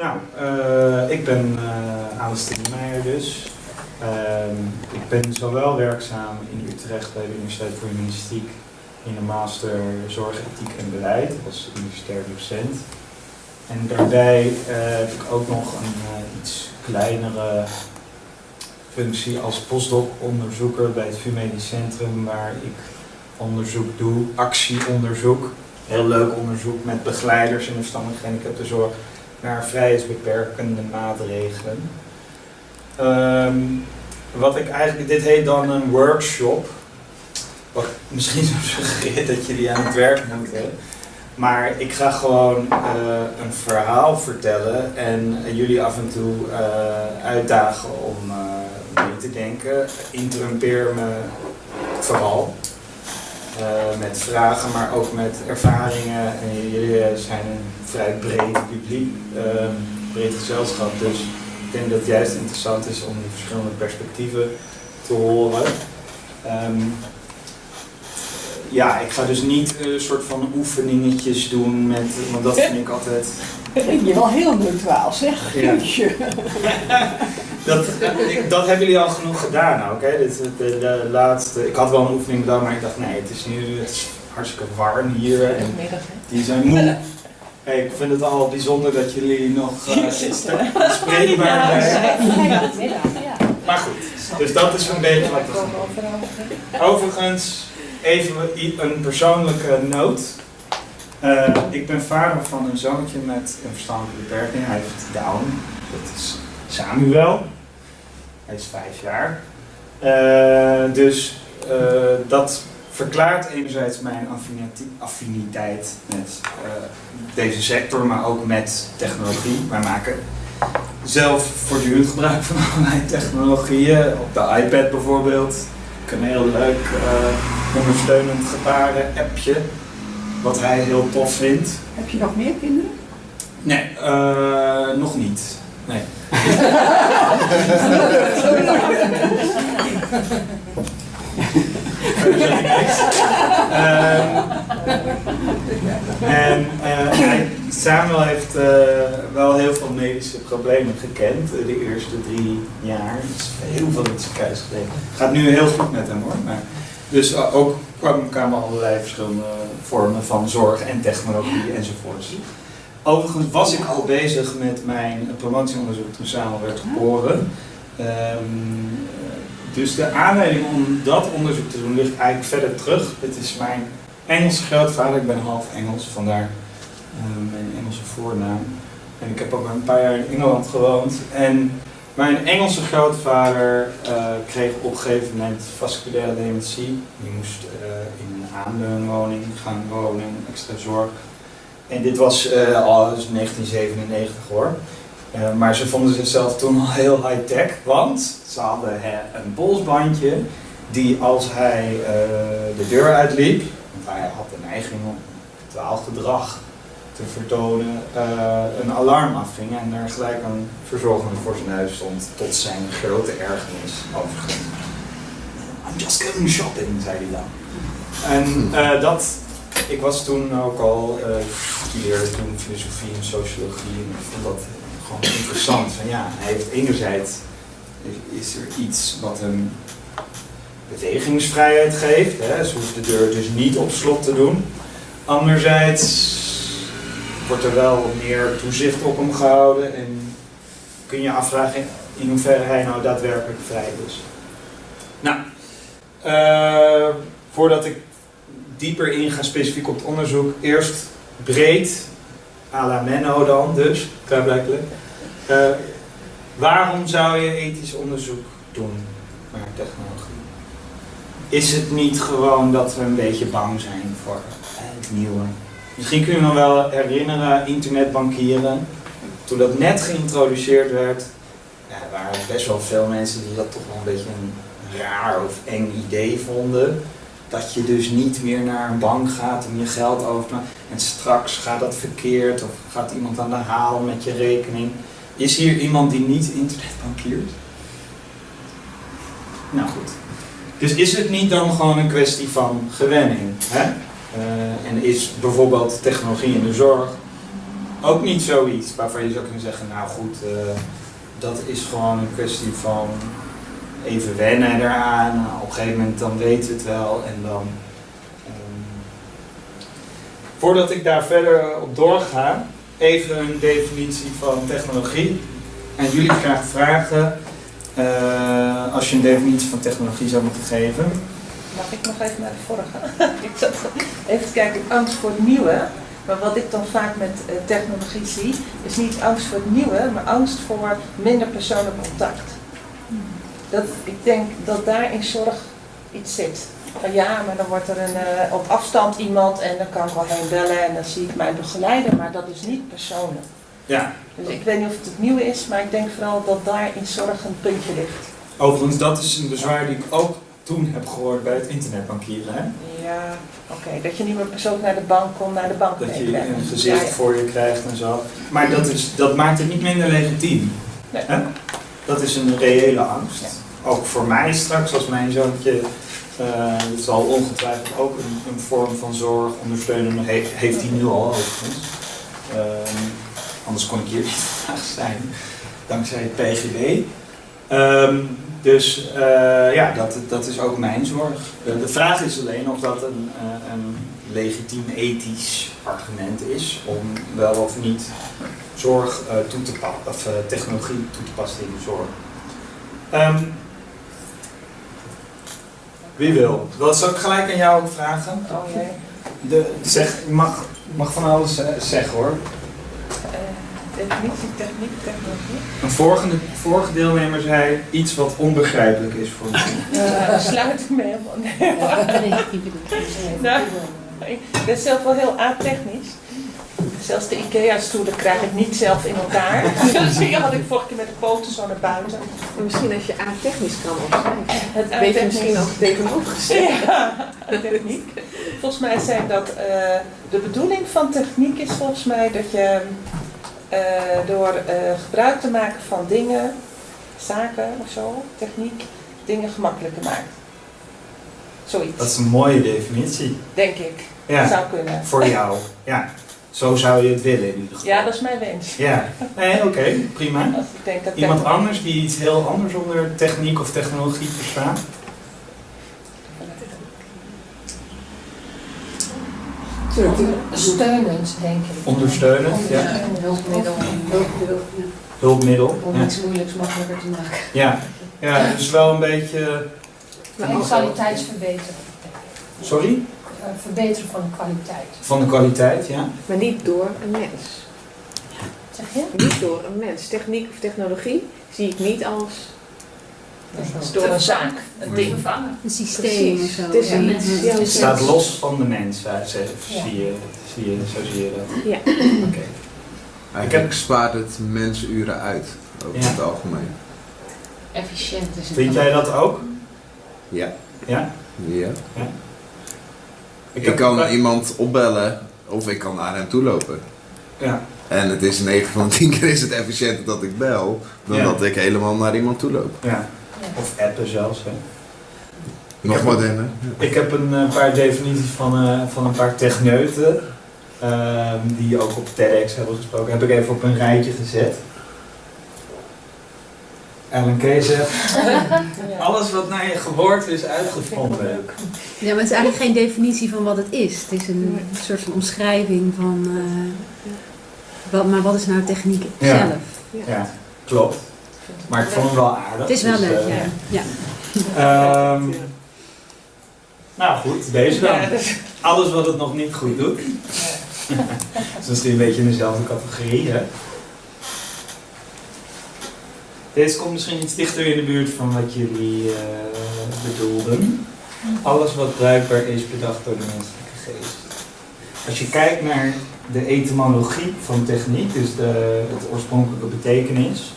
Nou, uh, ik ben uh, Alice Meijer dus. Uh, ik ben zowel werkzaam in Utrecht bij de Universiteit voor Humanistiek in de master Zorg, Ethiek en Beleid als universitair docent. En daarbij uh, heb ik ook nog een iets kleinere functie als postdoc-onderzoeker bij het VU Centrum waar ik onderzoek doe, actieonderzoek. Heel leuk onderzoek met begeleiders in de gehandicaptenzorg naar vrijheidsbeperkende maatregelen. Um, wat ik eigenlijk, dit heet dan een workshop. Wat misschien suggereert dat jullie aan het werk moeten. Maar ik ga gewoon uh, een verhaal vertellen en jullie af en toe uh, uitdagen om uh, mee te denken. Interrumpeer me vooral. Met vragen, maar ook met ervaringen. En jullie zijn een vrij breed publiek, breed gezelschap. Dus ik denk dat het juist interessant is om die verschillende perspectieven te horen. Um, ja, ik ga dus niet een soort van oefeningetjes doen met, want dat vind ik altijd... Je wel heel neutraal zeg, ja. dat, dat hebben jullie al genoeg gedaan ook, hè? Dit, de, de, laatste, ik had wel een oefening gedaan, maar ik dacht nee, het is nu het is hartstikke warm hier en die zijn moe. Hey, ik vind het al bijzonder dat jullie nog uh, spreekbaar zijn. Maar goed, dus dat is een beetje wat we Overigens, even een persoonlijke noot. Uh, ik ben vader van een zoontje met een verstandelijke beperking. Hij heeft Down. Dat is Samuel. Hij is vijf jaar. Uh, dus uh, dat verklaart enerzijds mijn affiniteit met deze sector, maar ook met technologie. Wij maken zelf voortdurend gebruik van allerlei technologieën. Op de iPad bijvoorbeeld. Een heel leuk ondersteunend gebaren appje. Wat hij heel tof vindt. Heb je nog meer kinderen? Nee, uh, nog niet. Nee. um, en uh, Samuel heeft uh, wel heel veel medische problemen gekend de eerste drie jaar. Dus heel veel in gelegen. Gaat nu heel goed met hem hoor. Maar dus uh, ook kwamen allerlei verschillende vormen van zorg en technologie enzovoorts. Overigens was ik al bezig met mijn promotieonderzoek toen samen werd geboren. Um, dus de aanleiding om dat onderzoek te doen ligt eigenlijk verder terug. Het is mijn Engelse grootvader, ik ben half Engels, vandaar uh, mijn Engelse voornaam. En ik heb ook een paar jaar in Engeland gewoond. En mijn Engelse grootvader uh, kreeg op een gegeven moment vasculaire dementie. Die moest uh, in een aanleunwoning gaan wonen, extra zorg. En dit was uh, al 1997 hoor. maar ze vonden zichzelf toen al heel high-tech, want ze hadden een polsbandje die als hij de deur uitliep, want hij had de neiging om dwaalgedrag vertonen, uh, een alarm afving en er gelijk een verzorgende voor zijn huis stond, tot zijn grote ergernis overigens. I'm just going shopping, zei hij dan. En uh, dat, ik was toen ook al, uh, studeerde toen filosofie en sociologie en ik vond dat gewoon interessant. Van ja, hij heeft enerzijds, is er iets wat hem bewegingsvrijheid geeft, hè, ze hoeft de deur dus niet op slot te doen. Anderzijds wordt er wel meer toezicht op hem gehouden en kun je afvragen in hoeverre hij nou daadwerkelijk vrij is. Nou, uh, voordat ik dieper inga specifiek op het onderzoek, eerst breed, à la Menno dan dus, klaarblijkelijk. Uh, waarom zou je ethisch onderzoek doen naar technologie? Is het niet gewoon dat we een beetje bang zijn voor het nieuwe? Misschien kun je nog wel herinneren, internetbankieren. Toen dat net geïntroduceerd werd, ja, waren er best wel veel mensen die dat toch wel een beetje een raar of eng idee vonden. Dat je dus niet meer naar een bank gaat om je geld over te maken. En straks gaat dat verkeerd of gaat iemand aan de haal met je rekening. Is hier iemand die niet internetbankiert? Nou goed. Dus is het niet dan gewoon een kwestie van gewenning? Hè? Uh, en is bijvoorbeeld technologie in de zorg ook niet zoiets waarvan je zou kunnen zeggen, nou goed, eh, dat is gewoon een kwestie van even wennen eraan. Op een gegeven moment dan weet het wel en dan. ehm, voordat ik daar verder op doorga, even een definitie van technologie. En jullie graag vragen, eh, als je een definitie van technologie zou moeten geven. Mag ik nog even naar de vorige? ik zat even kijken, angst voor het nieuwe. Maar wat ik dan vaak met eh, technologie zie, is niet angst voor het nieuwe, maar angst voor minder persoonlijk contact. Dat, ik denk dat daar in zorg iets zit. Van ja, maar dan wordt er een, eh, op afstand iemand en dan kan ik wel heen bellen en dan zie ik mijn begeleider, maar dat is niet persoonlijk. Ja, Dus ik weet niet of het het nieuwe is, maar ik denk vooral dat daar in zorg een puntje ligt. overigens, dat is een bezwaar die ik ook toen heb gehoord bij het internetbankieren. Hè? Ja, oké. Dat je niet meer persoonlijk naar de bank komt, naar de bank Dat je een gezicht Ja, ja. voor je krijgt en zo. Maar dat, is, dat maakt het niet minder legitiem. Nee. Hè? Dat is een reële angst. Ja. Ook voor mij straks, als mijn zoontje. eh het zal ongetwijfeld ook een, een vorm van zorg ondersteunen. He, heeft hij nu al overigens. Ehm, anders kon ik hier niet vandaag zijn. Dankzij het PGB. Ehm, dus eh, ja, dat, dat is ook mijn zorg. De vraag is alleen of dat een, eh, een legitiem ethisch argument is om wel of niet zorg eh, toe te passen, of eh, technologie toe te passen in de zorg. Ehm, wie wil? Dat zou ik gelijk aan jou ook vragen. Oh. De, zeg, je mag, mag van alles zeggen hoor. Definitie, techniek, technologie. Een vorige, vorige deelnemer zei iets wat onbegrijpelijk is voor mij. Uh, sluit ik me helemaal nee. Nou, ik ben zelf wel heel a-technisch. Zelfs de IKEA-stoelen krijg ik niet zelf in elkaar. Dus die had ik vorige keer met de poten zo naar buiten. Maar misschien als je A-technisch kan opschrijven. Het Weet je misschien ook tegenovergesteld. Ja, techniek. Volgens mij zijn dat eh, de bedoeling van techniek is volgens mij dat je door eh, gebruik te maken van dingen, zaken of zo, techniek, dingen gemakkelijker maakt. Zoiets, Dat is een mooie definitie. denk ik. Ja, Zou kunnen. voor jou. Ja, zo zou je het willen in ieder geval. Ja, dat is mijn wens. Ja, nee, oké, prima. Als ik denk dat Iemand anders die iets heel anders onder techniek of technologie verstaat? Steunend, denk ik. Ondersteunend, ja. Ondersteunend hulpmiddel. Hulpmiddel, ja. Hulpmiddel. Om Ja, iets moeilijks makkelijker te maken. ja. ja dus wel een beetje... En kwaliteitsverbeteren. Sorry? Eh, Verbeteren van de kwaliteit. Van de kwaliteit, ja. Maar niet door een mens. Zeg je? Niet door een mens. Techniek of technologie zie ik niet als... door een zaak, een ding. Een systeem Precies. of zo. Het is een- ja. Het staat los van de mens, hè, ze- Ja. zie, je, zie je, zo zie je dat. Ja. Oké. Eigenlijk spaart het mensuren uit, over Ja. het algemeen. Efficiënt is het. Vind jij dat ook? Ja. Ja? ja. Ik, Ik kan iemand opbellen of ik kan naar hem toe lopen. Ja. En het is 9 van de 10 keer is het efficiënter dat ik bel dan Ja. dat ik helemaal naar iemand toe loop. ja. Of appen zelfs, hè. Nog heb- moderner. Ik heb een eh, paar definities van, eh, van een paar techneuten, ehm, die ook op TEDx hebben gesproken, heb ik even op een rijtje gezet. Alan Kay zegt, alles wat naar je geboorte is uitgevonden. Ja, maar het is eigenlijk geen definitie van wat het is. Het is een soort van omschrijving van... eh, wat, maar wat is nou techniek Ja. zelf? Ja, klopt. Maar ik vond hem wel aardig. Het is wel dus, leuk, eh, ja. ja. ehm, nou goed, deze dan. Ja, Alles wat het nog niet goed doet. Dat is misschien een beetje in dezelfde categorie, hè? Deze komt misschien iets dichter in de buurt van wat jullie eh, bedoelden. Alles wat bruikbaar is bedacht door de menselijke geest. Als je kijkt naar de etymologie van techniek, dus de, het oorspronkelijke betekenis,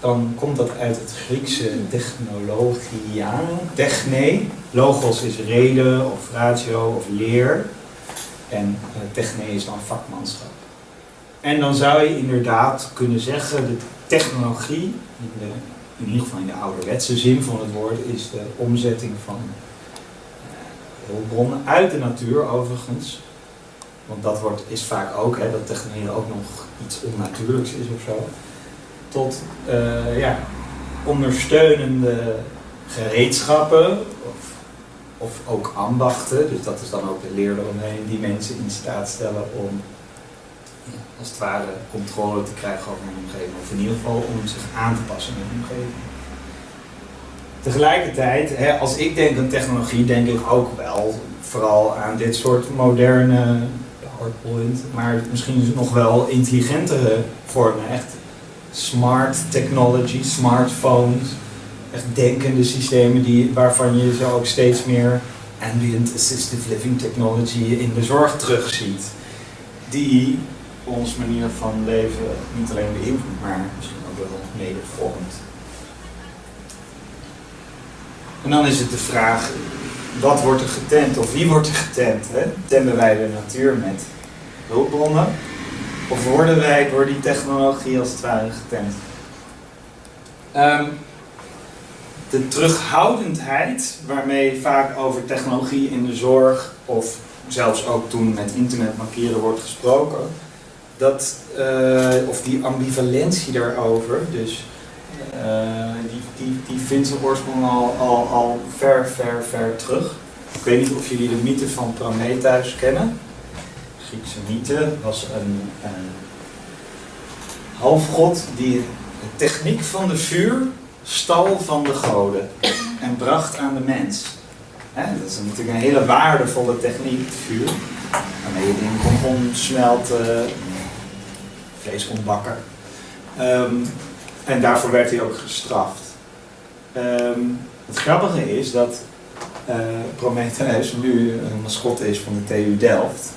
dan komt dat uit het Griekse technologia, techne. Logos is reden of ratio of leer. En eh, techne is dan vakmanschap. En dan zou je inderdaad kunnen zeggen, de technologie, in, de, ieder geval in de ouderwetse zin van het woord, is de omzetting van eh, hulpbronnen uit de natuur overigens want dat wordt, is vaak ook, hè, dat technologie ook nog iets onnatuurlijks is of zo, tot eh, ja, ondersteunende gereedschappen of, of ook ambachten. Dus dat is dan ook de leer eromheen die mensen in staat stellen om als het ware controle te krijgen over hun omgeving. Of in ieder geval om zich aan te passen aan hun omgeving. Tegelijkertijd, hè, als ik denk aan technologie, denk ik ook wel vooral aan dit soort moderne PowerPoint, maar misschien nog wel intelligentere vormen. Echt smart technology, smartphones, echt denkende systemen die, waarvan je zo ook steeds meer ambient assistive living technology in de zorg terugziet. Die ons manier van leven niet alleen beïnvloedt, maar misschien ook wel mede vormt. En dan is het de vraag, wat wordt er getent of wie wordt er getent? Hè? Temmen wij de natuur met hulpbronnen? Of worden wij door die technologie als het ware getent? Ehm, de terughoudendheid waarmee vaak over technologie in de zorg of zelfs ook toen met internetmarkeren wordt gesproken, dat, eh, of die ambivalentie daarover, dus eh, die, die, die vindt zijn oorsprong al, al, al ver, ver, ver terug. Ik weet niet of jullie de mythe van Prometheus kennen. Griekse mythe was een, een halfgod die de techniek van de vuur stal van de goden en bracht aan de mens. Dat is natuurlijk een hele waardevolle techniek, vuur. Waarmee je dingen kon omsmelten, vlees kon bakken. Ehm, en daarvoor werd hij ook gestraft. Ehm, het grappige is dat eh Prometheus nu een mascotte is van de TU Delft.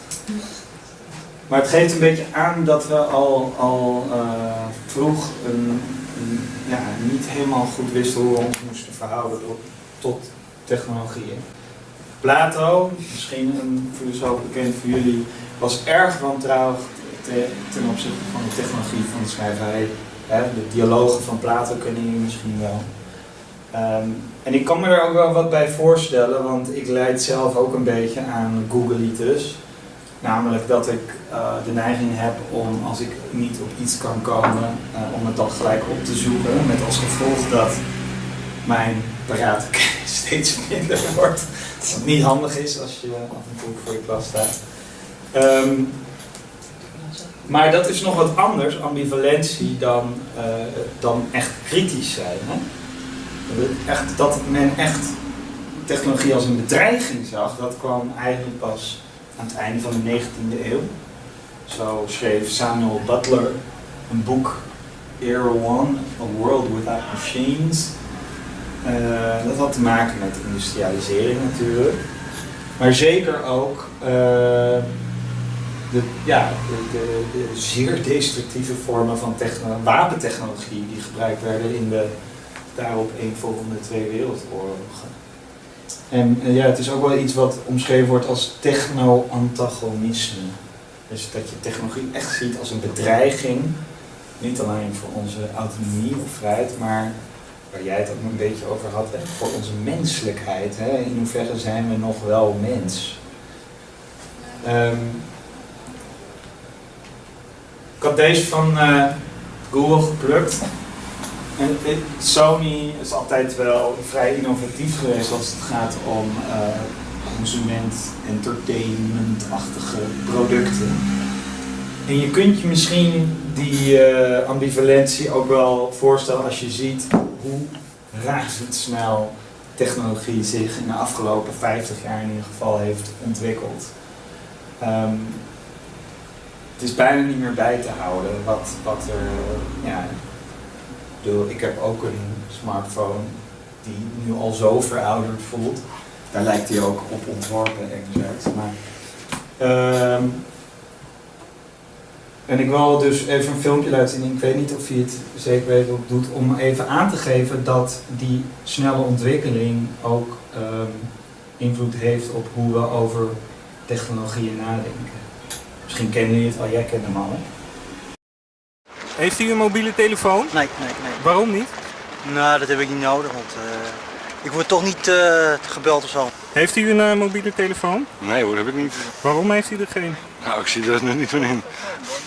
Maar het geeft een beetje aan dat we al, al eh, vroeg een, ja, niet helemaal goed wisten hoe we ons moesten verhouden tot, tot technologieën. Plato, misschien een filosoof bekend voor jullie, was erg wantrouwig te- ten opzichte van de technologie van de schrijverij. De dialogen van Plato kennen jullie misschien wel. Ehm, en ik kan me er ook wel wat bij voorstellen, want ik leid zelf ook een beetje aan Googleitis. Namelijk dat ik eh, de neiging heb om, als ik niet op iets kan komen, eh, om het dan gelijk op te zoeken. Met als gevolg dat mijn kennis steeds minder wordt. Niet handig is als je af en toe voor je klas staat. Ehm, maar dat is nog wat anders, ambivalentie, dan, eh, dan echt kritisch zijn. Hè? Dat Echt, dat men echt technologie als een bedreiging zag, dat kwam eigenlijk pas aan het einde van de 19e eeuw. Zo schreef Samuel Butler een boek, Era One, A World Without Machines. Eh, dat had te maken met industrialisering natuurlijk. Maar zeker ook eh, de, ja, de, zeer destructieve vormen van techno- wapentechnologie die gebruikt werden in de daarop eenvolgende twee wereldoorlogen. En eh, ja, het is ook wel iets wat omschreven wordt als techno-antagonisme. Dus dat je technologie echt ziet als een bedreiging, niet alleen voor onze autonomie of vrijheid, maar waar jij het ook een beetje over had, voor onze menselijkheid. Hè? In hoeverre zijn we nog wel mens? Ehm, ik had deze van eh, Google geplukt. En Sony is altijd wel vrij innovatief geweest als het gaat om eh, consument, entertainment-achtige producten. En je kunt je misschien die eh, ambivalentie ook wel voorstellen als je ziet hoe razendsnel technologie zich in de afgelopen 50 jaar in ieder geval heeft ontwikkeld. Ehm, het is bijna niet meer bij te houden wat, wat er. Ja, bedoel, ik heb ook een smartphone die nu al zo verouderd voelt. Daar lijkt hij ook op ontworpen, enerzijds. Maar, ehm, en ik wil dus even een filmpje laten zien. Ik weet niet of je het zeker weet het doet. Om even aan te geven dat die snelle ontwikkeling ook ehm, invloed heeft op hoe we over technologieën nadenken. Misschien kennen jullie het al, jij kent hem al. Heeft u een mobiele telefoon? Nee, nee, nee. Waarom niet? Nou, dat heb ik niet nodig, want eh, ik word toch niet eh, gebeld of zo. Heeft u een eh, mobiele telefoon? Nee hoor, heb ik niet. Waarom heeft u er geen? Nou, ik zie er nu niet van in.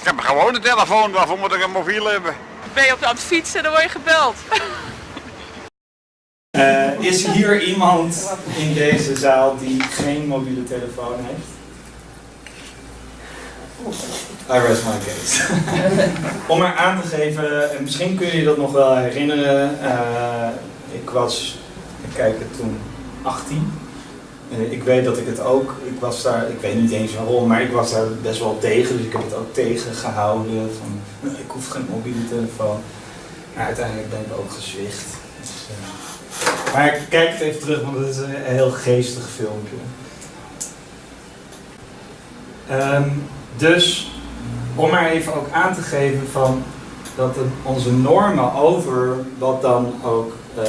Ik heb gewoon een telefoon, waarvoor moet ik een mobiel hebben? Ben je op aan het fietsen, dan word je gebeld. Eh, is hier iemand in deze zaal die geen mobiele telefoon heeft? I rest my case. Om er aan te geven, en misschien kun je je dat nog wel herinneren. eh, ik was, ik kijk het toen, 18. Eh, ik weet dat ik het ook, ik was daar, ik weet niet eens waarom, maar ik was daar best wel tegen. Dus ik heb het ook tegengehouden. Van, "Nou, ik hoef geen mobiele telefoon. Maar uiteindelijk ben ik ook gezwicht. Dus, eh, maar kijk het even terug, want het is een heel geestig filmpje. Ehm, dus om maar even ook aan te geven van dat onze normen over wat dan ook eh,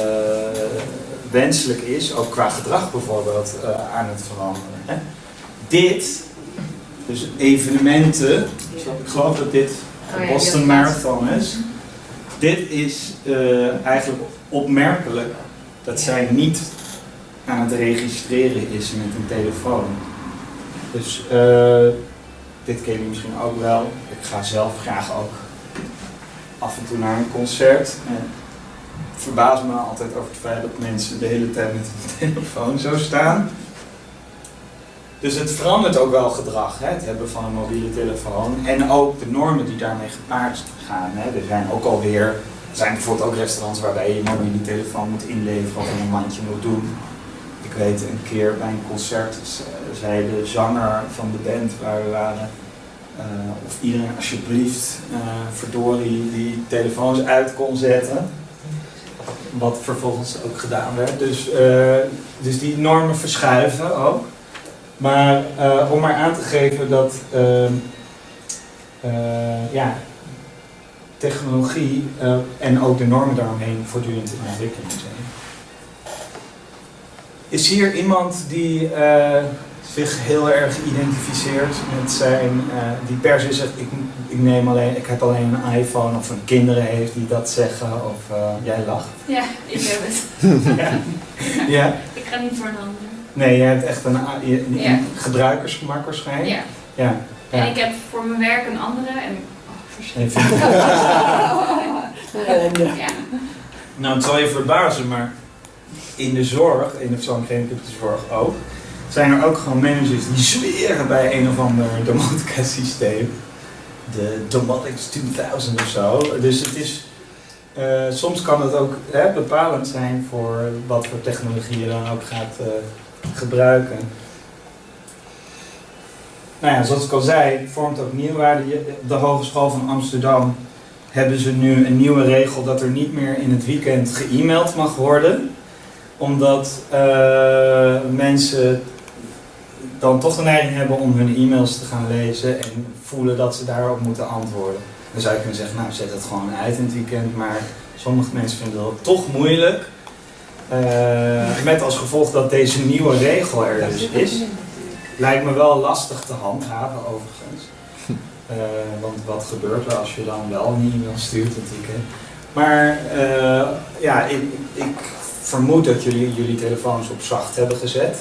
wenselijk is, ook qua gedrag bijvoorbeeld, eh, aan het veranderen. Hè? Dit, dus evenementen, ik geloof dat dit Oh de Boston Marathon is. Dit is eh, eigenlijk opmerkelijk dat zij niet aan het registreren is met een telefoon. Dus eh, dit ken je misschien ook wel. Ik ga zelf graag ook af en toe naar een concert. En het verbaast me altijd over het feit dat mensen de hele tijd met hun telefoon zo staan. Dus het verandert ook wel gedrag, hè, het hebben van een mobiele telefoon. En ook de normen die daarmee gepaard gaan. Hè. Er zijn ook alweer, er zijn bijvoorbeeld ook restaurants waarbij je je mobiele telefoon moet inleveren of een mandje moet doen. Weet een keer bij een concert zei de zanger van de band waar we waren, eh, of iedereen alsjeblieft eh verdorie die telefoons uit kon zetten. Wat vervolgens ook gedaan werd. Dus, eh, dus die normen verschuiven ook. Maar om maar aan te geven dat ehm, eh, ja, technologie en ook de normen daaromheen voortdurend in ontwikkeling zijn. Is hier iemand die eh, zich heel erg identificeert met zijn, eh, die per se zegt, ik, ik, neem alleen, ik heb alleen een iPhone of een kinderen heeft die dat zeggen of eh, jij lacht? Ja, ik heb het. ja. ja? Ik ga niet voor een ander. Nee, je hebt echt een, een Ja. gebruikersgemak waarschijnlijk. Ja. ja. En ik heb voor mijn werk een andere en... Oh, ja. Nou, het zal je verbazen, maar in de zorg, in de persoonlijke zorg ook, zijn er ook gewoon managers die zweren bij een of ander domotica systeem. De Domotics 2000 of zo. Dus het is, eh, soms kan het ook bepalend zijn voor wat voor technologie je dan ook gaat eh, gebruiken. Nou ja, zoals ik al zei, vormt ook nieuwwaarde. Je- De Hogeschool van Amsterdam hebben ze nu een nieuwe regel dat er niet meer in het weekend ge-mailed mag worden. Omdat eh, mensen dan toch de neiging hebben om hun e-mails te gaan lezen en voelen dat ze daarop moeten antwoorden. Dan zou je kunnen zeggen, nou zet het gewoon uit in het weekend, maar sommige mensen vinden dat toch moeilijk. Eh, met als gevolg dat deze nieuwe regel er dus is. Lijkt me wel lastig te handhaven overigens. Eh, want wat gebeurt er als je dan wel een e-mail stuurt het weekend? Maar eh, ja, ik, ik vermoed dat jullie jullie telefoons op zacht hebben gezet.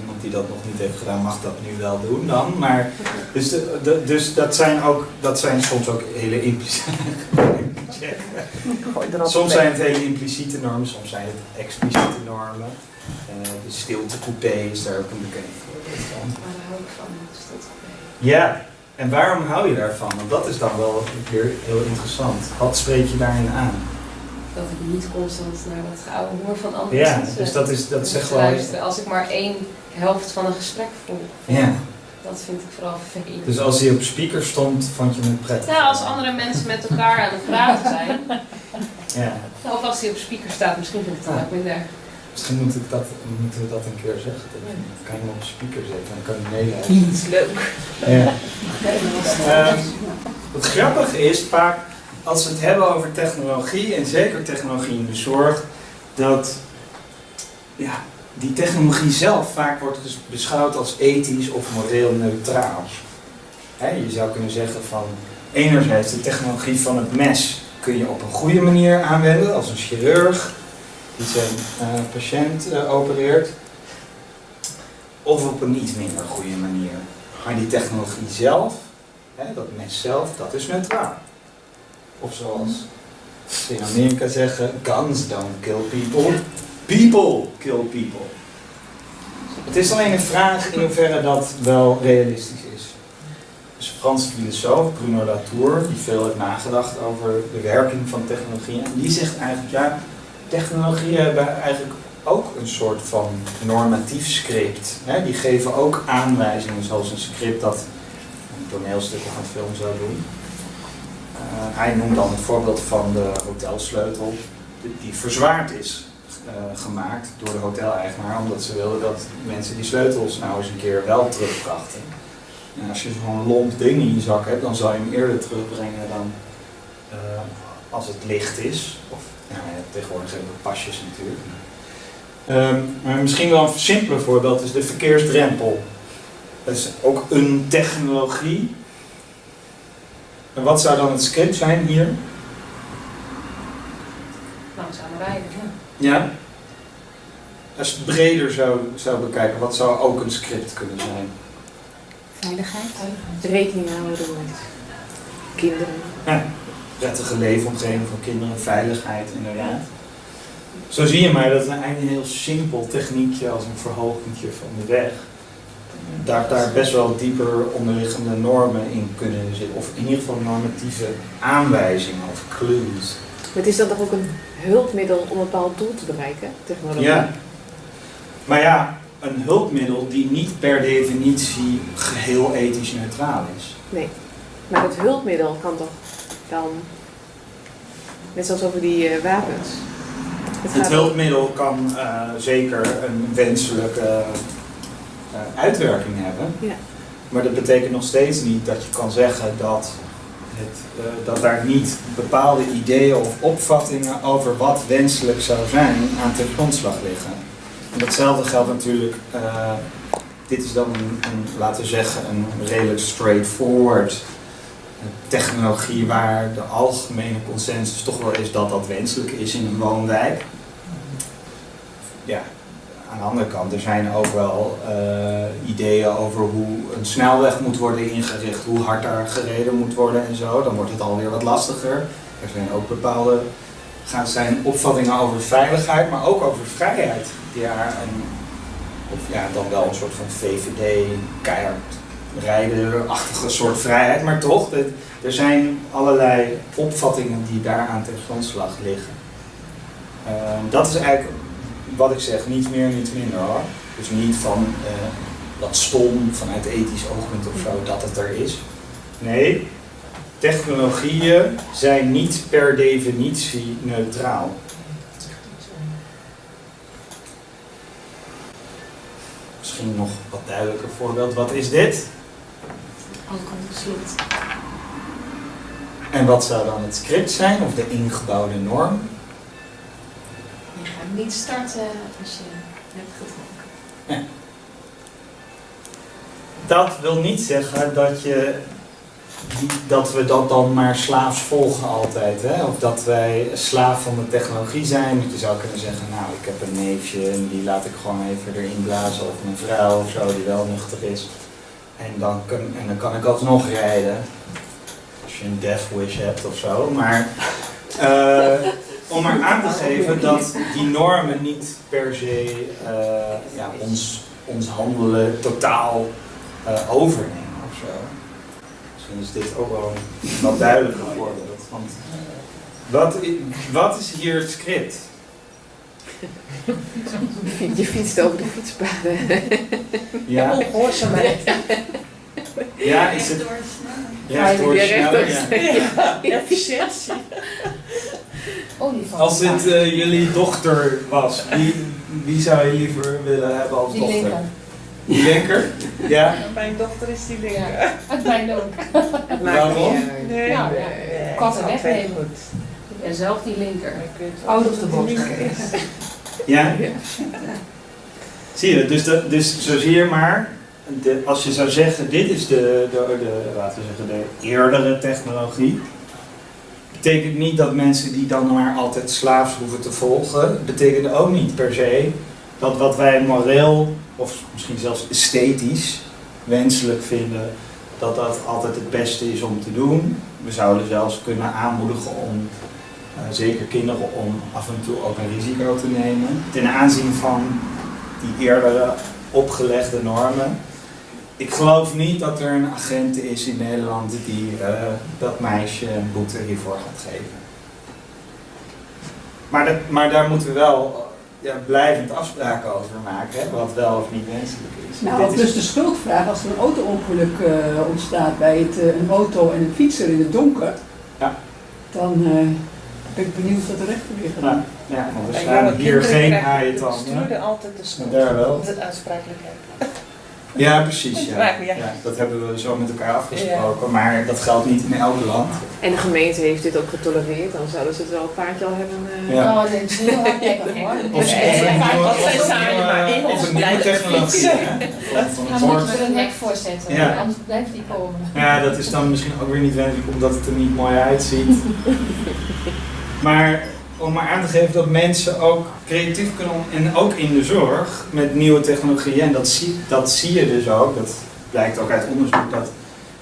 Iemand die dat nog niet heeft gedaan mag dat nu wel doen dan. Maar, dus, de, de- dus dat, zijn ook, dat zijn soms ook hele impliciete... Soms zijn het hele impliciete normen, soms zijn het expliciete normen. Eh, de stiltecoupé is daar ook een bekend voorbeeld van. Maar daar hou ik van, dus dat Ja, en waarom hou je daarvan? Want dat is dan wel weer heel interessant. Wat spreek je daarin aan? Dat ik niet constant naar dat geouwe hoor van andere Ja, mensen. dus dat is, dat zegt wel... luisteren. Als ik maar één helft van een gesprek volg, Ja, dat vind ik vooral vervelend. dus als hij op speaker stond, vond je het prettig? Nou, als andere mensen met elkaar aan het praten zijn, Ja, of als hij op speaker staat, misschien vind ik het dan ook minder. misschien moet ik dat, moeten we dat een keer zeggen. Dan kan je hem op speaker zetten, dan kan je meeluisteren. Dat is leuk. Ja. Ehm, het grappige is vaak, als we het hebben over technologie, en zeker technologie in de zorg, dat ja, die technologie zelf vaak wordt ges- beschouwd als ethisch of moreel neutraal. Je zou kunnen zeggen van, enerzijds de technologie van het mes kun je op een goede manier aanwenden, als een chirurg die zijn eh, patiënt eh, opereert, of op een iets minder goede manier. Maar die technologie zelf, dat mes zelf, dat is neutraal. Of zoals ze in Amerika zeggen, guns don't kill people, people kill people. Het is alleen een vraag in hoeverre dat wel realistisch is. Dus een Franse filosoof, Bruno Latour, die veel heeft nagedacht over de werking van technologie. En die zegt eigenlijk, ja, technologieën hebben eigenlijk ook een soort van normatief script. Hè? Die geven ook aanwijzingen, zoals een script dat een toneelstuk of een film zou doen. Eh, hij noemt dan het voorbeeld van de hotelsleutel, die- verzwaard is eh, gemaakt door de hoteleigenaar, omdat ze wilden dat mensen die sleutels nou eens een keer wel terugbrachten. En als je zo'n lomp ding in je zak hebt, dan zal je hem eerder terugbrengen dan eh, als het licht is. Of nou ja, tegenwoordig hebben we pasjes natuurlijk. Ehm, maar misschien wel een simpeler voorbeeld is de verkeersdrempel. Dat is ook een technologie. En wat zou dan het script zijn hier? Langzamer rijden, ja. Ja? Als je het breder zou, zou bekijken, wat zou ook een script kunnen zijn? Veiligheid. Rekening houden met kinderen. Ja, prettige leefomgeving voor kinderen, veiligheid inderdaad. Zo zie je maar dat het eigenlijk een heel simpel techniekje als een verhogingje van de weg. Daar, daar best wel dieper onderliggende normen in kunnen zitten. Of in ieder geval normatieve aanwijzingen of clues. Maar het is dan toch ook een hulpmiddel om een bepaald doel te bereiken, technologie? Ja. Maar ja, een hulpmiddel die niet per definitie geheel ethisch neutraal is. Nee. Maar het hulpmiddel kan toch dan, net zoals over die eh, wapens. Het hulpmiddel kan eh, zeker een wenselijke eh, uitwerking hebben. Ja. Maar dat betekent nog steeds niet dat je kan zeggen dat, het, eh, dat daar niet bepaalde ideeën of opvattingen over wat wenselijk zou zijn aan ten grondslag liggen. En datzelfde geldt natuurlijk, eh, dit is dan een, een, laten we zeggen, een redelijk straightforward technologie waar de algemene consensus toch wel is dat dat wenselijk is in een woonwijk. Ja, aan de andere kant, er zijn ook wel eh, ideeën over hoe een snelweg moet worden ingericht, hoe hard daar gereden moet worden en zo. Dan wordt het alweer wat lastiger. Er zijn ook bepaalde gaan zijn opvattingen over veiligheid, maar ook over vrijheid. En, of ja, dan wel een soort van VVD, keihard rijden-achtige soort vrijheid, maar toch, er zijn allerlei opvattingen die daaraan ten grondslag liggen. Ehm, dat is eigenlijk wat ik zeg, niet meer, niet minder hoor. Dus niet van eh, dat stom vanuit ethisch oogpunt of zo dat het er is. Nee, technologieën zijn niet per definitie neutraal. Misschien nog wat duidelijker voorbeeld. Wat is dit? Alcoholslot. En wat zou dan het script zijn of de ingebouwde norm? Niet starten als je hebt gedronken. Dat wil niet zeggen dat, je, dat we dat dan maar slaafs volgen altijd. Hè? Of dat wij slaaf van de technologie zijn. Want je zou kunnen zeggen, nou ik heb een neefje en die laat ik gewoon even erin blazen. Of mijn vrouw of zo die wel nuchter is. En dan, kan, en dan kan ik alsnog rijden. Als je een death wish hebt of zo. Maar eh, om maar aan te geven dat die normen niet per se eh, ja, ons, ons handelen totaal eh, overnemen of zo. Misschien is dit ook wel een wat duidelijker voorbeeld. Want wat, i- wat is hier het script? Je fietst over de fietspaden. Ja, Ongehoorzaamheid. ja is het Ja. Ja. Ja, efficiëntie. Als dit eh, jullie dochter was, wie, wie zou je liever willen hebben als Die dochter? linker. Die linker? Ja? Mijn dochter is die linker. Ja, het mijne ook. Waarom? Nee, Ja, nee, ja. nee, Katten ik snap het wegnemen. goed. Ik ben zelf die linker. Out dat of the het box. is. Ja? Zie je, dus, dat, dus zo zie je maar, als je zou zeggen, dit is de, de, de, laten we zeggen, de eerdere technologie, betekent niet dat mensen die dan maar altijd slaafs hoeven te volgen, betekent ook niet per se dat wat wij moreel, of misschien zelfs esthetisch, wenselijk vinden dat dat altijd het beste is om te doen. We zouden zelfs kunnen aanmoedigen om, eh, zeker kinderen, om af en toe ook een risico te nemen. Ten aanzien van die eerdere opgelegde normen. Ik geloof niet dat er een agent is in Nederland die eh, dat meisje een boete hiervoor gaat geven. Maar, dat, maar daar moeten we wel ja, blijvend afspraken over maken, hè, wat wel of niet wenselijk is. Nou, Dit is- dus de schuldvraag als er een auto-ongeluk eh, ontstaat bij het, eh, een auto en een fietser in het donker, Ja. dan eh, ben ik benieuwd wat de rechter weer gaat doen. Ja, ja, want er staan hier geen haaien de tanden. bestuurder altijd de schuld. Daar wel. De aansprakelijkheid. Ja, precies. Ja. Ja. Dat hebben we zo met elkaar afgesproken, maar dat geldt niet in elk land. En de gemeente heeft dit ook getolereerd, dan zouden ze het wel een paardje al hebben. eh, Ja. Oh, dat is heel hoor. Of, een nieuwe, in of ons een nieuwe blijven technologie. Dan moeten we een hek voorzetten, Ja. anders blijft die komen. Ja, dat is dan misschien ook weer niet wenselijk omdat het er niet mooi uitziet. Maar om maar aan te geven dat mensen ook creatief kunnen en ook in de zorg met nieuwe technologieën. En dat zie, dat zie je dus ook, dat blijkt ook uit onderzoek, dat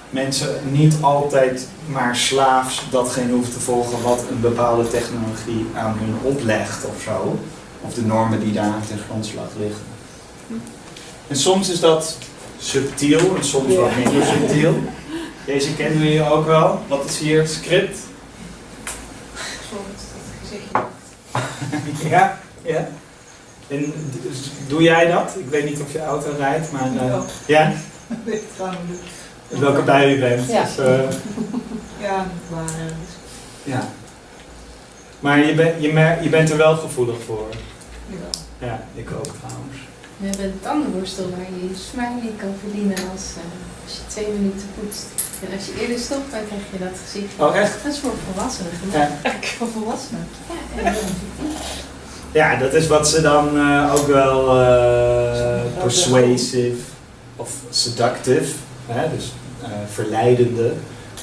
mensen niet altijd maar slaafs datgene hoeven te volgen wat een bepaalde technologie aan hun oplegt of zo. Of de normen die daar ten grondslag liggen. En soms is dat subtiel en soms wat minder subtiel. Deze kennen jullie ook wel. Wat is hier het script? Ja, ja. En dus doe jij dat? Ik weet niet of je auto rijdt, maar... eh, Ja. ja? Weet het gewoon niet. Welke bij u bent. Ja. Dus, eh, Ja, maar... eh, ja. Maar je, bent je, mer- je bent er wel gevoelig voor. jawel. Ja, ik ook trouwens. We hebben een tandenborstel waar je je smiley kan verdienen als, eh, als je twee minuten poetst. En als je eerder stopt, dan krijg je dat gezicht. Oh, echt? Dat is voor volwassenen Ja. gemaakt. Voor volwassenen? Ja, en Ja, dat is wat ze dan eh, ook wel eh, persuasive of seductive, hè, dus eh, verleidende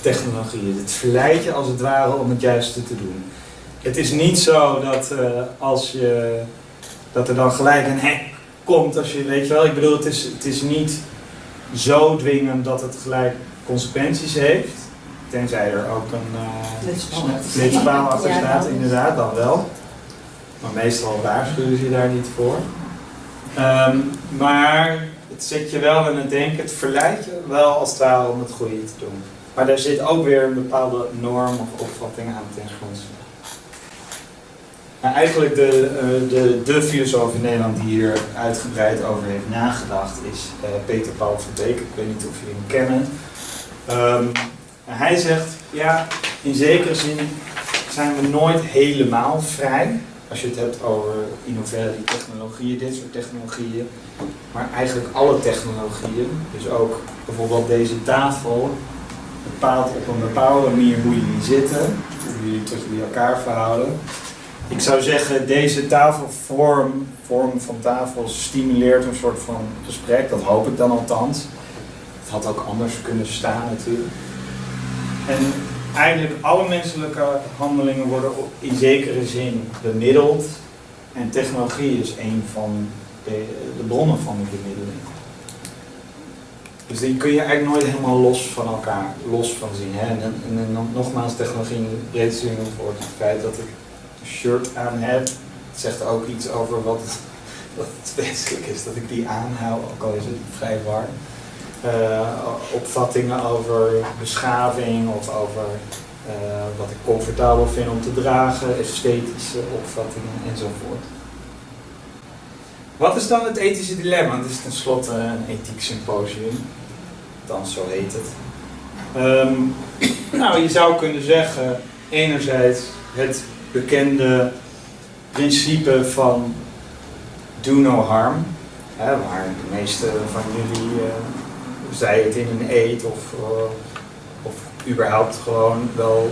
technologieën. Het verleidt je als het ware om het juiste te doen. Het is niet zo dat eh, als je dat er dan gelijk een hek komt als je weet je wel. Ik bedoel, het is, het is niet zo dwingend dat het gelijk consequenties heeft. Tenzij er ook een eh, Flitspaal achter staat. inderdaad, dan wel. Maar meestal waarschuwen ze je daar niet voor. Ehm, maar het zet je wel aan het denken, het verleidt je wel als het ware om het goede te doen. Maar daar zit ook weer een bepaalde norm of opvatting aan ten grondslag. Nou, eigenlijk de, eh, de, de filosoof in Nederland die hier uitgebreid over heeft nagedacht is eh, Peter Paul Verbeek. Ik weet niet of jullie hem kennen. En hij zegt, ja, in zekere zin zijn we nooit helemaal vrij. Als je het hebt over in hoeverre die technologieën, dit soort technologieën. Maar eigenlijk alle technologieën, dus ook bijvoorbeeld deze tafel, bepaalt op een bepaalde manier hoe jullie zitten, hoe jullie tot jullie elkaar verhouden. Ik zou zeggen, deze tafelvorm, vorm van tafel, stimuleert een soort van gesprek. Dat hoop ik dan althans. Had ook anders kunnen staan natuurlijk. En eigenlijk alle menselijke handelingen worden in zekere zin bemiddeld. En technologie is een van de, bronnen van die bemiddeling. Dus die kun je eigenlijk nooit helemaal los van elkaar, los van zien. Hè? En, en, nogmaals, technologie in de breedste zin voor het feit dat ik een shirt aan heb. Het zegt ook iets over wat wat het wenselijk is dat ik die aanhoud, ook al is het vrij warm. Eh, opvattingen over beschaving of over eh, wat ik comfortabel vind om te dragen, esthetische opvattingen enzovoort. Wat is dan het ethische dilemma? Het is tenslotte een ethiek symposium, dan zo heet het. Ehm, nou, je zou kunnen zeggen, enerzijds het bekende principe van do no harm, hè, waar de meeste van jullie, uh, zij het in een eet of, uh, of überhaupt gewoon wel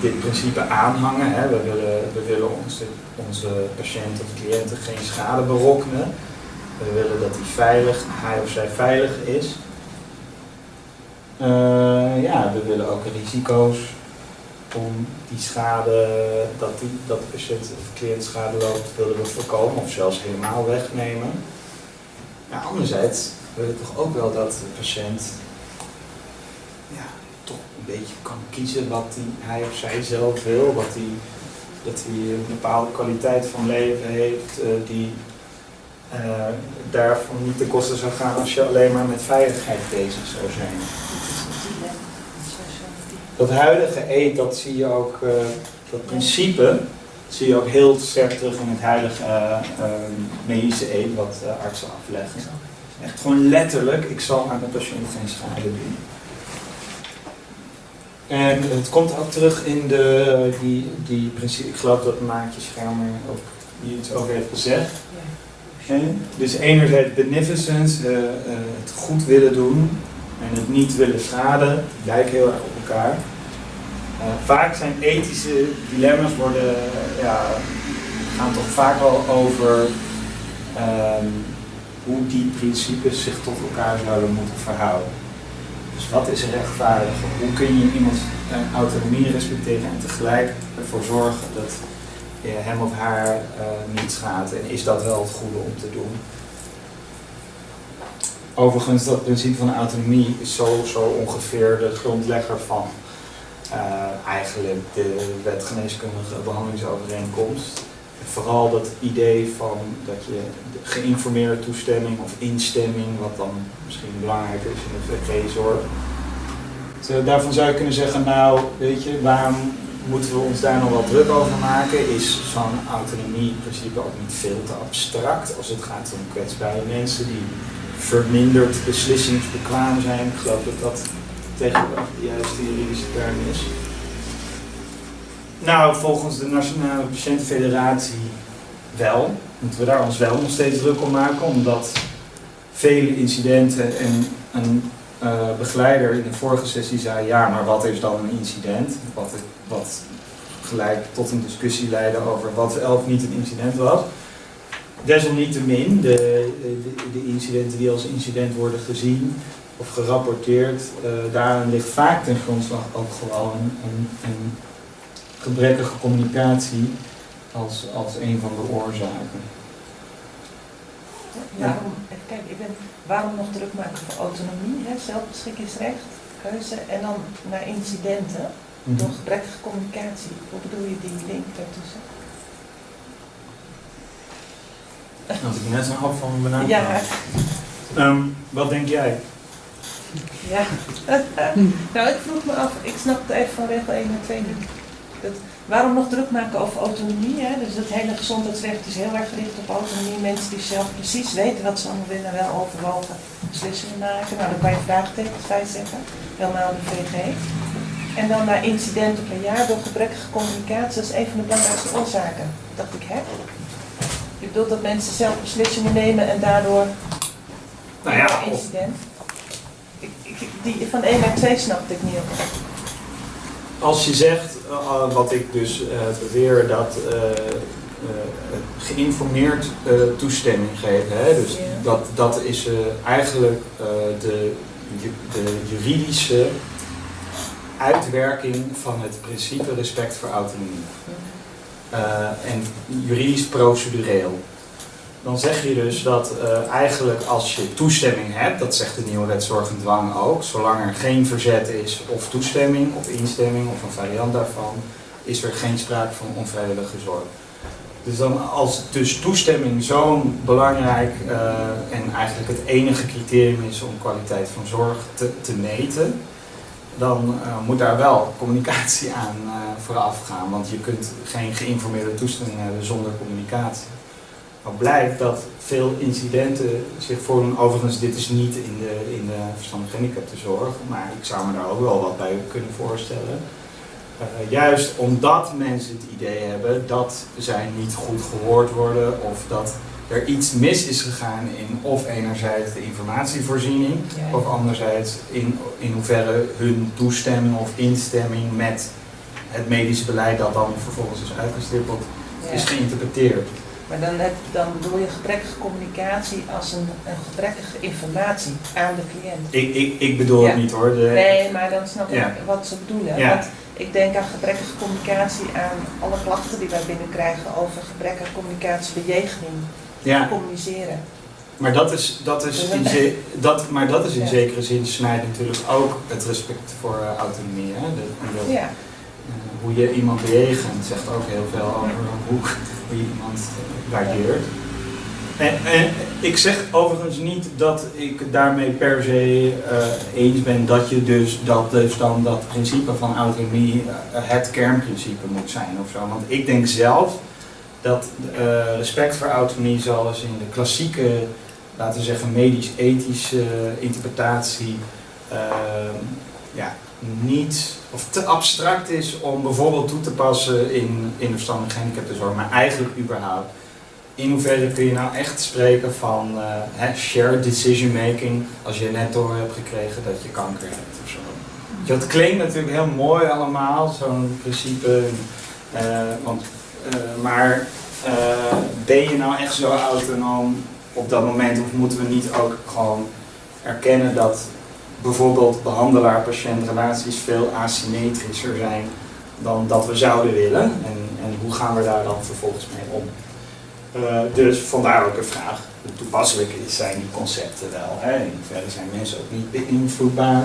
dit principe aanhangen. Hè. We willen, we willen onze, onze patiënten of cliënten geen schade berokkenen. We willen dat hij veilig, hij of zij veilig is. Uh, ja, we willen ook risico's om die schade, dat, die, dat de patiënt of cliënt schade loopt, willen we voorkomen of zelfs helemaal wegnemen. Ja, anderzijds wil toch ook wel dat de patiënt ja, toch een beetje kan kiezen wat hij of zij zelf wil. Wat die, dat hij een bepaalde kwaliteit van leven heeft eh, die eh, daarvan niet ten koste zou gaan als je alleen maar met veiligheid bezig zou zijn. Dat huidige eet, dat zie je ook, eh, dat principe, zie je ook heel sterk terug in het huidige eh, medische eet wat artsen afleggen. Echt gewoon letterlijk, ik zal aan de patiënt geen schade doen. En het komt ook terug in de, die, die principe, ik geloof dat Maatje Schermer ook hier iets over heeft gezegd. Dus enerzijds beneficence, eh, eh, het goed willen doen en het niet willen schaden, lijken heel erg op elkaar. Eh, vaak zijn ethische dilemma's worden, ja, gaan toch vaak wel over ehm, hoe die principes zich tot elkaar zouden moeten verhouden. Dus wat is rechtvaardig? Hoe kun je iemands eh, autonomie respecteren en tegelijk ervoor zorgen dat je hem of haar eh, niet schaadt? En is dat wel het goede om te doen? Overigens, dat principe van autonomie is zo, zo ongeveer de grondlegger van eh, eigenlijk de wet geneeskundige behandelingsovereenkomst. Vooral dat idee van dat je de geïnformeerde toestemming of instemming, wat dan misschien belangrijker is in de VG-zorg. Dus, daarvan zou je kunnen zeggen, nou weet je, waarom moeten we ons daar nog wel druk over maken? Is zo'n autonomie-principe ook niet veel te abstract als het gaat om kwetsbare mensen die verminderd beslissingsbekwaam zijn? Ik geloof dat dat tegenwoordig de juiste juridische term is. Nou, volgens de Nationale Patiëntenfederatie wel. Moeten we daar ons wel nog steeds druk om maken, omdat vele incidenten en een eh, begeleider in de vorige sessie zei, ja, maar wat is dan een incident? Wat, wat gelijk tot een discussie leidde over wat of niet een incident was. Desalniettemin, de, de, de incidenten die als incident worden gezien of gerapporteerd, eh daarin ligt vaak ten grondslag ook gewoon een, een gebrekkige communicatie als, als een van de oorzaken. Waarom, kijken, ik ben, waarom nog druk maken voor autonomie, hè, zelfbeschikkingsrecht, keuze en dan naar incidenten Mhm. door gebrekkige communicatie? Hoe bedoel je die link daartussen? Als ik net zo'n hap van mijn banaan Ja. Ehm, wat denk jij? Ja. nou, ik vroeg me af, ik snap het even van regel 1 en 2 niet. Dat, waarom nog druk maken over autonomie? Hè? Dus dat hele gezondheidsrecht is heel erg gericht op autonomie. Mensen die zelf precies weten wat ze allemaal willen, wel overwogen beslissingen maken. Nou, daar kan je vraagtekens bij zetten. Helemaal de VG. En dan naar incidenten per jaar door gebrekkige communicatie. Dat is een van de belangrijkste oorzaken. Dacht ik, hè? Je bedoelt dat mensen zelf beslissingen nemen en daardoor Nou ja, een incident. Ik, ik, die van 1 naar 2 snapte ik niet op. Als je zegt, wat ik dus eh, beweer, dat eh, eh, geïnformeerd eh, toestemming geven, hè? dus dat, dat is eh, eigenlijk eh, de, de juridische uitwerking van het principe respect voor autonomie. Eh, en juridisch procedureel. Dan zeg je dus dat eh, eigenlijk als je toestemming hebt, dat zegt de nieuwe wet zorg dwang ook, zolang er geen verzet is of toestemming of instemming of een variant daarvan, is er geen sprake van onvrijwillige zorg. Dus dan als dus toestemming zo'n belangrijk eh, en eigenlijk het enige criterium is om kwaliteit van zorg te, te meten, dan eh, moet daar wel communicatie aan vooraf gaan. Want je kunt geen geïnformeerde toestemming hebben zonder communicatie. Maar blijkt dat veel incidenten zich voordoen. Overigens, dit is niet in de, in de verstandig gehandicaptenzorg, maar ik zou me daar ook wel wat bij kunnen voorstellen. Eh, juist omdat mensen het idee hebben dat zij niet goed gehoord worden of dat er iets mis is gegaan in of enerzijds de informatievoorziening Ja. of anderzijds in, in hoeverre hun toestemming of instemming met het medische beleid dat dan vervolgens is uitgestippeld Ja. is geïnterpreteerd. Maar dan, heb, dan bedoel je gebrekkige communicatie als een, een gebrekkige informatie aan de cliënt. Ik, ik, ik bedoel Ja. het niet hoor. De, Nee, maar dan snap ik Ja. wat ze bedoelen. Ja. Want ik denk aan gebrekkige communicatie aan alle klachten die wij binnenkrijgen over gebrekkige communicatie, bejeging, Ja. communiceren. Maar dat is, dat is, in, ze- dat, maar dat is in zekere zin snijdt natuurlijk ook het respect voor eh, autonomie. Hè? De- dat- Ja. eh, hoe je iemand bejegent zegt ook heel veel over hoe, iemand eh, waardeert. En, en ik zeg overigens niet dat ik daarmee per se eh, eens ben dat je dus dat dus dan dat principe van autonomie eh, het kernprincipe moet zijn of zo. Want ik denk zelf dat eh, respect voor autonomie zoals in de klassieke, laten we zeggen, medisch-ethische interpretatie eh, ja, niet of te abstract is om bijvoorbeeld toe te passen in, in de verstandelijke gehandicaptenzorg, maar eigenlijk überhaupt. In hoeverre kun je nou echt spreken van hè, shared decision making als je net door hebt gekregen dat je kanker hebt of zo. Dat klinkt natuurlijk heel mooi allemaal, zo'n principe. eh, want, eh, maar ben je nou echt zo autonoom op dat moment of moeten we niet ook gewoon erkennen dat bijvoorbeeld behandelaar-patiëntrelaties veel asymmetrischer zijn dan dat we zouden willen. En, en hoe gaan we daar dan vervolgens mee om? Eh, dus vandaar ook een vraag, toepasselijk zijn die concepten wel? Hè? In zijn mensen ook niet beïnvloedbaar?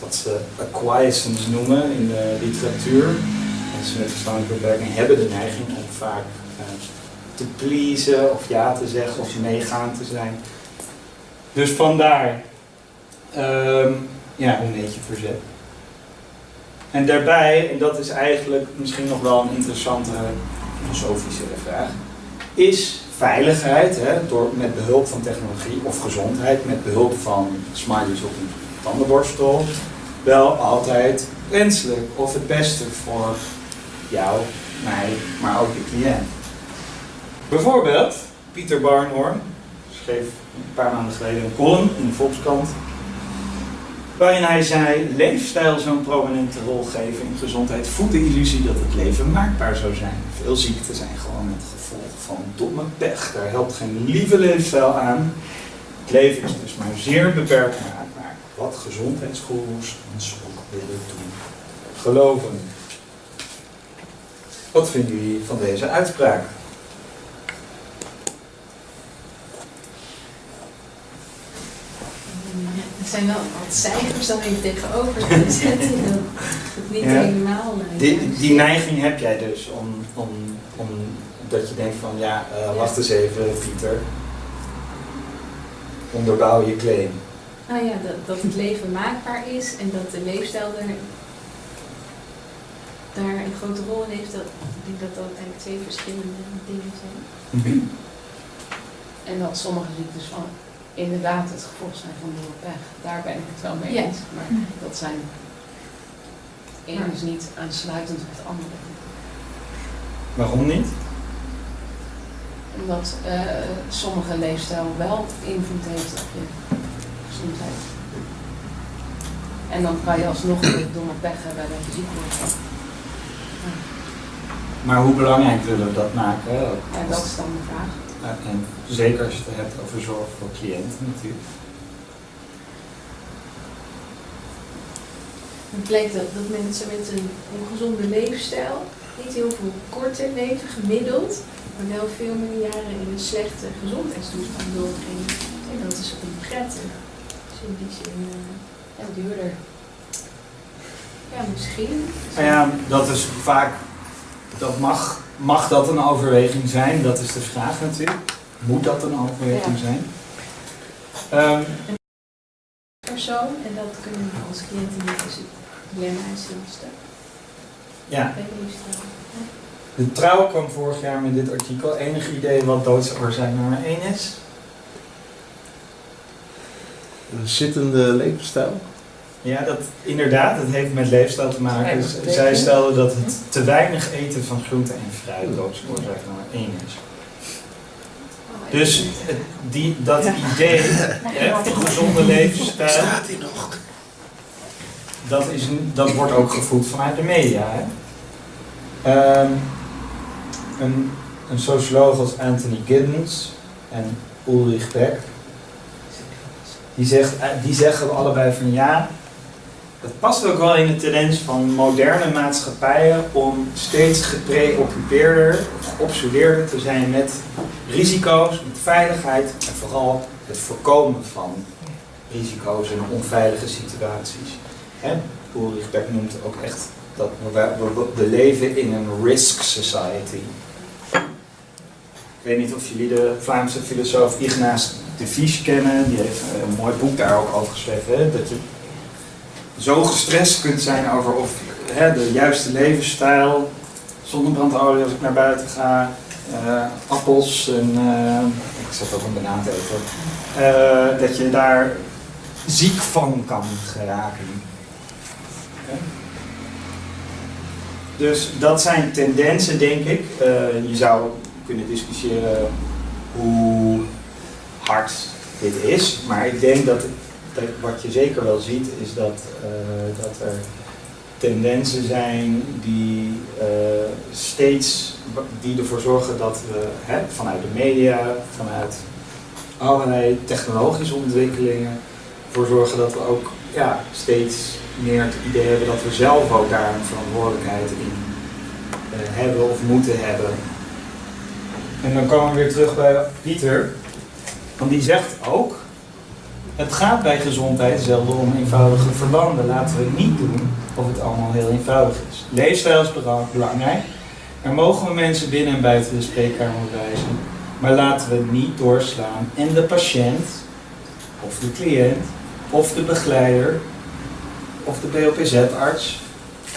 Wat ze acquiescence noemen in de literatuur. Mensen met verstandelijke beperking hebben de neiging om vaak eh, te pleasen of ja te zeggen of meegaan te zijn. Dus vandaar Ehm, ja, een beetje verzet. En daarbij, en dat is eigenlijk misschien nog wel een interessante filosofische vraag, is veiligheid hè, door, met behulp van technologie of gezondheid met behulp van smileys op een tandenborstel wel altijd wenselijk of het beste voor jou, mij, maar ook de cliënt. Bijvoorbeeld, Pieter Barnhorn schreef een paar maanden geleden een column in de Volkskrant waarin hij zei, leefstijl zo'n prominente rol geven in gezondheid voedt de illusie dat het leven maakbaar zou zijn. Veel ziekten zijn gewoon het gevolg van domme pech. Daar helpt geen lieve leefstijl aan. Het leven is dus maar zeer beperkt maakbaar. Wat gezondheidsgoeroes ons ook willen doen geloven. Wat vinden jullie van deze uitspraak? Er zijn wel wat cijfers dan even tegenover te zetten. Dat het niet Ja. helemaal... Die, die neiging heb jij dus om, om, om dat je denkt van ja, eh, wacht eens even Pieter. Onderbouw je claim. Nou ja, dat, dat het leven maakbaar is en dat de leefstijl er, daar een grote rol in heeft. Dat, ik denk dat dat eigenlijk twee verschillende dingen zijn. En dat sommige ziektes van inderdaad het gevolg zijn van door pech. Daar ben ik het wel mee Ja. eens. Maar dat zijn één is niet aansluitend op het andere. Waarom niet? Omdat eh, sommige leefstijl wel invloed heeft op je gezondheid. En dan kan je alsnog weer domme pech hebben dat je ziek wordt. Maar hoe belangrijk willen we dat maken? Ook Ja, dat is dan de vraag. Eh, En zeker als je het hebt over zorg voor cliënten natuurlijk. Het blijkt dat, dat mensen met een ongezonde leefstijl niet heel veel korter leven, gemiddeld, maar wel veel meer jaren in een slechte gezondheidstoestand doorbrengen. En dat is onprettig. Dus in die zin eh, ja, duurder. Ja, misschien. Nou ja, dat is vaak, dat mag, mag dat een overweging zijn? Dat is de vraag natuurlijk. Moet dat een overweging Ja. zijn? Ehm, persoon en dat kunnen we als cliënten niet dus dilemma lastig. ja, de trouw kwam vorig jaar met dit artikel. Enig idee wat doodsoorzaak nummer 1 is? Een zittende levensstijl? Ja, dat, inderdaad, het heeft met leefstijl te maken. Dat Zij stelden dat het te weinig eten van groente en fruit doodsoorzaak nummer 1 is. Dus het- die, dat idee, hè, van gezonde levensstijl, Staat hij nog? dat, is, dat wordt ook gevoed vanuit de media. Hè? Ehm, een, een socioloog als Anthony Giddens en Ulrich Beck, die, zegt, eh, die zeggen allebei van ja, dat past ook wel in de tendens van moderne maatschappijen om steeds gepreoccupeerder, geobsedeerder te zijn met risico's, met veiligheid en vooral het voorkomen van risico's en onveilige situaties. Ulrich Beck noemt ook echt dat we, leven in een risk society. Ik weet niet of jullie de Vlaamse filosoof Ignace de Vries kennen. Die heeft een mooi boek daar ook over geschreven. Dat je zo gestrest kunt zijn over of hè, de juiste levensstijl, zonnebrandolie als ik naar buiten ga, eh, appels en eh, ik zat ook een banaan te eten, eh, dat je daar ziek van kan geraken. Dus dat zijn tendensen, denk ik. Je zou kunnen discussiëren hoe hard dit is, maar ik denk dat wat je zeker wel ziet is dat, eh, dat er tendensen zijn die eh, steeds die ervoor zorgen dat we hè, vanuit de media, vanuit allerlei technologische ontwikkelingen, ervoor zorgen dat we ook ja, steeds meer het idee hebben dat we zelf ook daar een verantwoordelijkheid in eh, hebben of moeten hebben. En dan komen we weer terug bij Pieter, want die zegt ook, het gaat bij gezondheid zelden om eenvoudige verbanden. Laten we niet doen of het allemaal heel eenvoudig is. Leefstijl is bela- belangrijk. Er mogen we mensen binnen en buiten de spreekkamer wijzen. Maar laten we niet doorslaan en de patiënt, of de cliënt, of de begeleider, of de BOPZ-arts,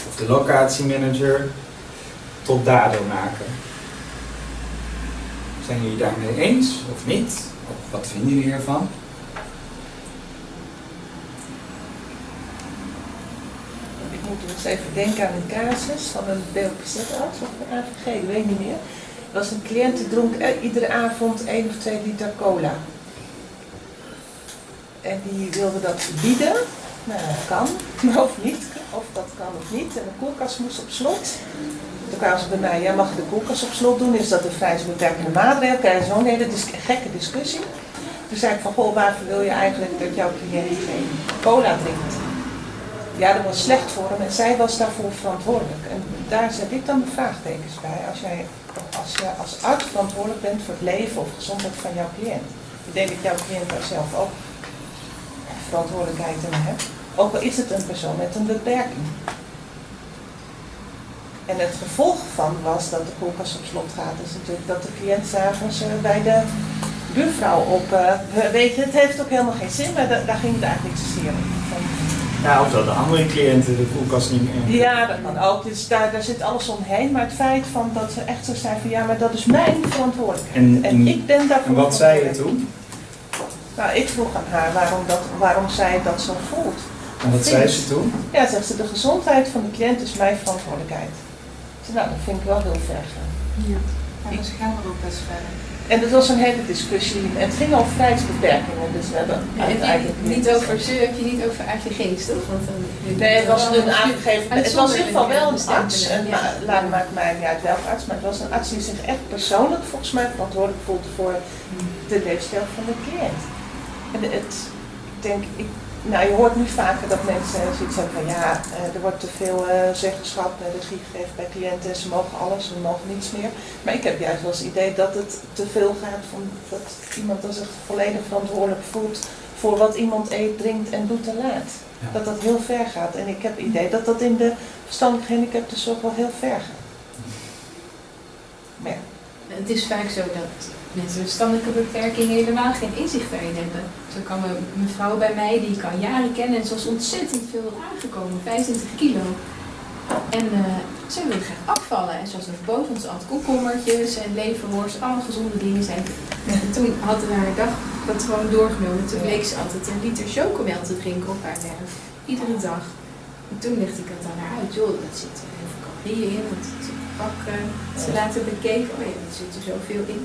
of de locatiemanager tot dader maken. Zijn jullie daarmee eens of niet? Of wat vinden jullie ervan? Ik eens even denken aan een casus van een BOPZ-arts of een AVG, ik weet niet meer. Er was een cliënt die dronk eh, iedere avond 1 of 2 liter cola. En die wilde dat verbieden. Nou, dat kan, of niet. Of dat kan of niet. En de koelkast moest op slot. Toen kwamen ze bij mij, ja, mag je de koelkast op slot doen? Is dat een vrij beperkende maatregel? Krijg zo'n hele dis- gekke discussie. Toen zei ik van, goh, waarvoor wil je eigenlijk dat jouw cliënt geen cola drinkt? Ja, dat was slecht voor hem en zij was daarvoor verantwoordelijk. En daar zet ik dan de vraagtekens bij. Als jij als, je als arts verantwoordelijk bent voor het leven of gezondheid van jouw cliënt. Ik denk dat jouw cliënt daar zelf ook verantwoordelijkheid in hebt. Ook al is het een persoon met een beperking. En het gevolg van was dat de koelkast op slot gaat, is natuurlijk dat de cliënt s'avonds eh, bij de buurvrouw op. eh, weet je, het heeft ook helemaal geen zin, maar da- daar ging het eigenlijk niet zozeer om. Ja, of dat de andere cliënten de koelkast niet meer. ja, dat kan ook. Dus daar, daar zit alles omheen. Maar het feit van dat ze echt zo zijn van ja, maar dat is mijn verantwoordelijkheid. En- En, ik ben daarvoor En wat zei je toen? Nou, ik vroeg aan haar waarom, dat, waarom zij dat zo voelt. En wat zei ze toen? Ja, zegt ze, de gezondheid van de cliënt is mijn verantwoordelijkheid. Zei, nou, dat vind ik wel heel ver gaan. Ja. Maar ze gaan er ook best verder. En dat was een hele discussie. En het ging over vrijheidsbeperkingen. Dus we hebben Heb uiteindelijk niet over ze, heb je niet over AVG's, toch? Want Nee, het was een aangegeven. Het was in ieder geval wel een arts. En, Ja. laat maakt mij niet uit welke arts, maar het was een arts die zich echt persoonlijk volgens mij verantwoordelijk voelde voor de leefstijl van de cliënt. En het, ik denk, ik, nou je hoort nu vaker dat mensen zoiets hebben van ja, eh, er wordt te veel eh, zeggenschap en regie gegeven bij cliënten, ze mogen alles, ze mogen niets meer. Maar ik heb juist wel eens het idee dat het te veel gaat van dat iemand dan zich volledig verantwoordelijk voelt voor wat iemand eet, drinkt en doet en laat. Ja. Dat dat heel ver gaat. En ik heb het idee dat dat in de verstandelijke gehandicaptenzorg wel heel ver gaat. Maar ja. Het is vaak zo dat mensen met verstandelijke beperkingen helemaal geen inzicht daarin hebben. Zo kan een mevrouw bij mij, die ik al jaren ken en ze was ontzettend veel aangekomen, 25 kilo. En eh ze wilde graag afvallen en ze was boven, ze had komkommertjes en leverworst, alle gezonde dingen zijn. En toen had ze haar dag dat gewoon doorgenomen. Toen bleek ze altijd een liter chocomel te drinken op haar werk. Iedere dag. En toen legde ik het aan haar uit. Joh, dat zit er heel veel calorieën in. Dat zit in het pak. eh, ze laten bekeken. Oh ja, er zit er zoveel in.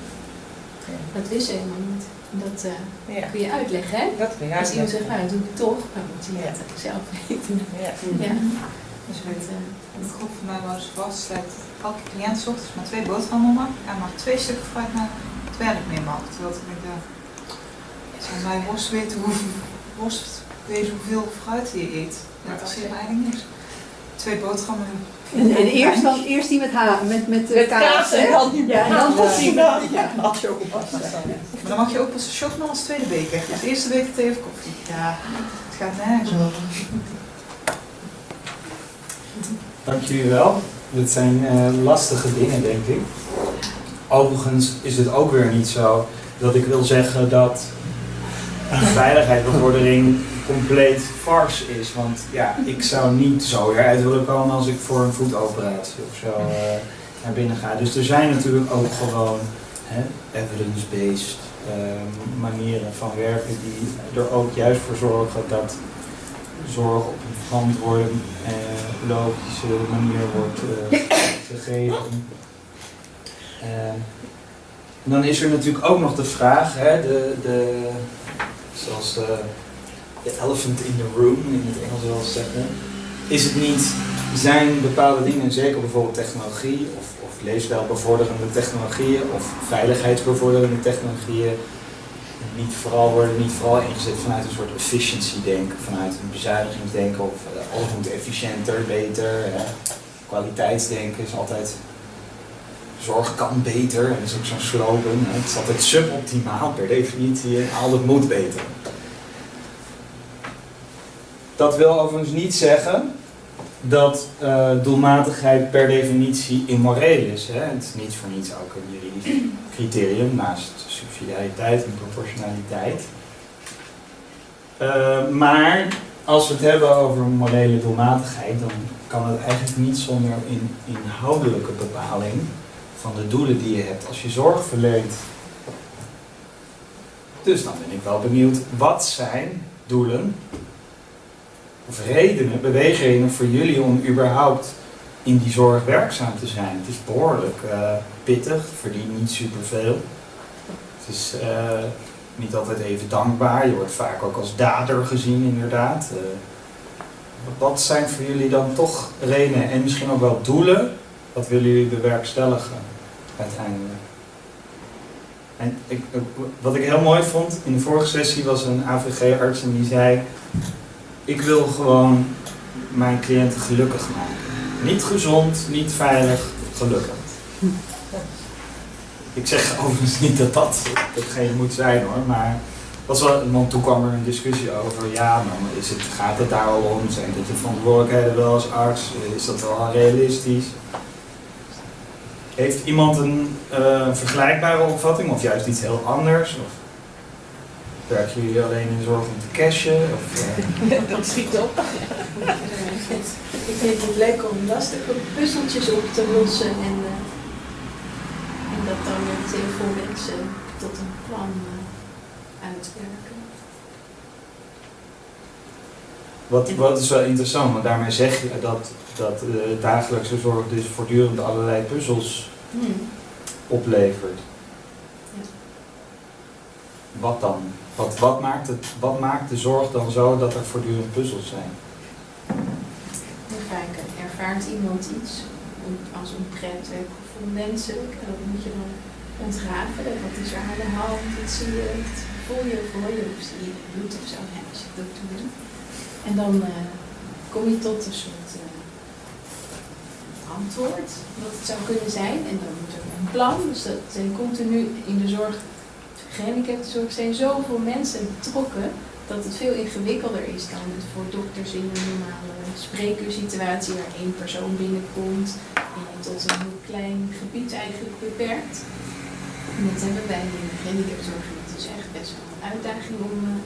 Dat wist ze helemaal niet. Dat eh, Ja. kun je uitleggen, hè? Dat kun je Als iemand zegt, nou, dat doe ik toch. Dan moet je het zelf weten. Ja. Ja. Dus met eh, een groep van mij ze vaststellen dat elke cliënt 's ochtends maar twee boterhammen mag en maar twee stukken fruit naar het werk mee mag. Terwijl ik dacht, zou mij worst weten hoeveel worst weet hoeveel fruit je eet. Dat me eigenlijk niks. Twee boterhammen En, en eerst, dan, eerst die met, ha met, met, Met kaas, en dan die Ja, en dan pas die Ja, ja, je ook. Maar dan mag je ook pas chocomel als tweede beker. Dus de eerste beker thee of koffie. Ja, het gaat nergens over. Dank jullie wel. Dit zijn eh, lastige dingen, denk ik. Overigens is het ook weer niet zo dat ik wil zeggen dat veiligheidsbevordering compleet farce is. Want ja, ik zou niet zo eruit willen komen als ik voor een voetoperatie of zo eh, naar binnen ga. Dus er zijn natuurlijk ook gewoon evidence-based eh, manieren van werken die er ook juist voor zorgen dat zorg op een verantwoorde, eh, logische manier wordt gegeven. En dan is er natuurlijk ook nog de vraag, hè, de, de, zoals de, de elephant in the room in het Engels wel zeggen. Is het niet, zijn bepaalde dingen, zeker bijvoorbeeld technologie of, of leefstijlbevorderende technologieën of veiligheidsbevorderende technologieën, niet vooral, worden niet vooral ingezet vanuit een soort efficiency denken, vanuit een bezuinigingsdenken of eh, alles moet efficiënter, beter. Kwaliteitsdenken is altijd zorg kan beter, en dat is ook zo'n slogan. Het is altijd suboptimaal per definitie en alles moet beter. Dat wil overigens niet zeggen dat eh, doelmatigheid per definitie immoreel is. Hè. Het is niet voor niets ook een juridisch criterium naast subsidiariteit en proportionaliteit. Eh, maar als we het hebben over morele doelmatigheid, dan kan het eigenlijk niet zonder een inhoudelijke bepaling van de doelen die je hebt als je zorg verleent. Dus dan ben ik wel benieuwd, wat zijn doelen of redenen, beweegredenen voor jullie om überhaupt in die zorg werkzaam te zijn? Het is behoorlijk eh, pittig, verdient niet superveel. Het is eh, niet altijd even dankbaar, je wordt vaak ook als dader gezien inderdaad. Eh, wat zijn voor jullie dan toch redenen en misschien ook wel doelen? Wat willen jullie bewerkstelligen uiteindelijk? En ik, wat ik heel mooi vond in de vorige sessie was een AVG-arts en die zei: Ik wil gewoon mijn cliënten gelukkig maken. Niet gezond, niet veilig, gelukkig. Ik zeg overigens niet dat dat hetgeen moet zijn hoor, maar was wel, want toen kwam er een discussie over, ja, maar is het, gaat het daar al om? Zijn dit je verantwoordelijkheden wel als arts? Is dat wel realistisch? Heeft iemand een eh, vergelijkbare opvatting of juist iets heel anders? Of werken jullie alleen in zorg om te cashen? Of, eh, Dat schiet op. Ik vind het leuk om lastige puzzeltjes op te lossen en, eh, en dat dan met heel veel mensen tot een plan eh, uitwerken. Wat, wat is wel interessant, want daarmee zeg je dat, dat de dagelijkse zorg dus voortdurend allerlei puzzels Hmm. oplevert. Ja. Wat dan? Wat, maakt het, wat maakt de zorg dan zo dat er voortdurend puzzels zijn? Vaak ervaart iemand iets als onprettig of onwenselijk. En dat moet je dan ontrafelen. Wat is er aan de hand? Wat zie je? Wat voel je of hoor je? Of zie je bloed of zo? Als je dat doet. En dan eh, kom je tot een soort eh, antwoord wat het zou kunnen zijn. En dan moet er een plan. Dus dat zijn continu in de zorg, gehandicaptenzorg zijn zoveel mensen betrokken dat het veel ingewikkelder is dan het voor dokters in een normale spreekuursituatie waar één persoon binnenkomt en tot een heel klein gebied eigenlijk beperkt. En dat hebben wij in de gehandicaptenzorg. en Het is echt best wel een uitdaging om eh,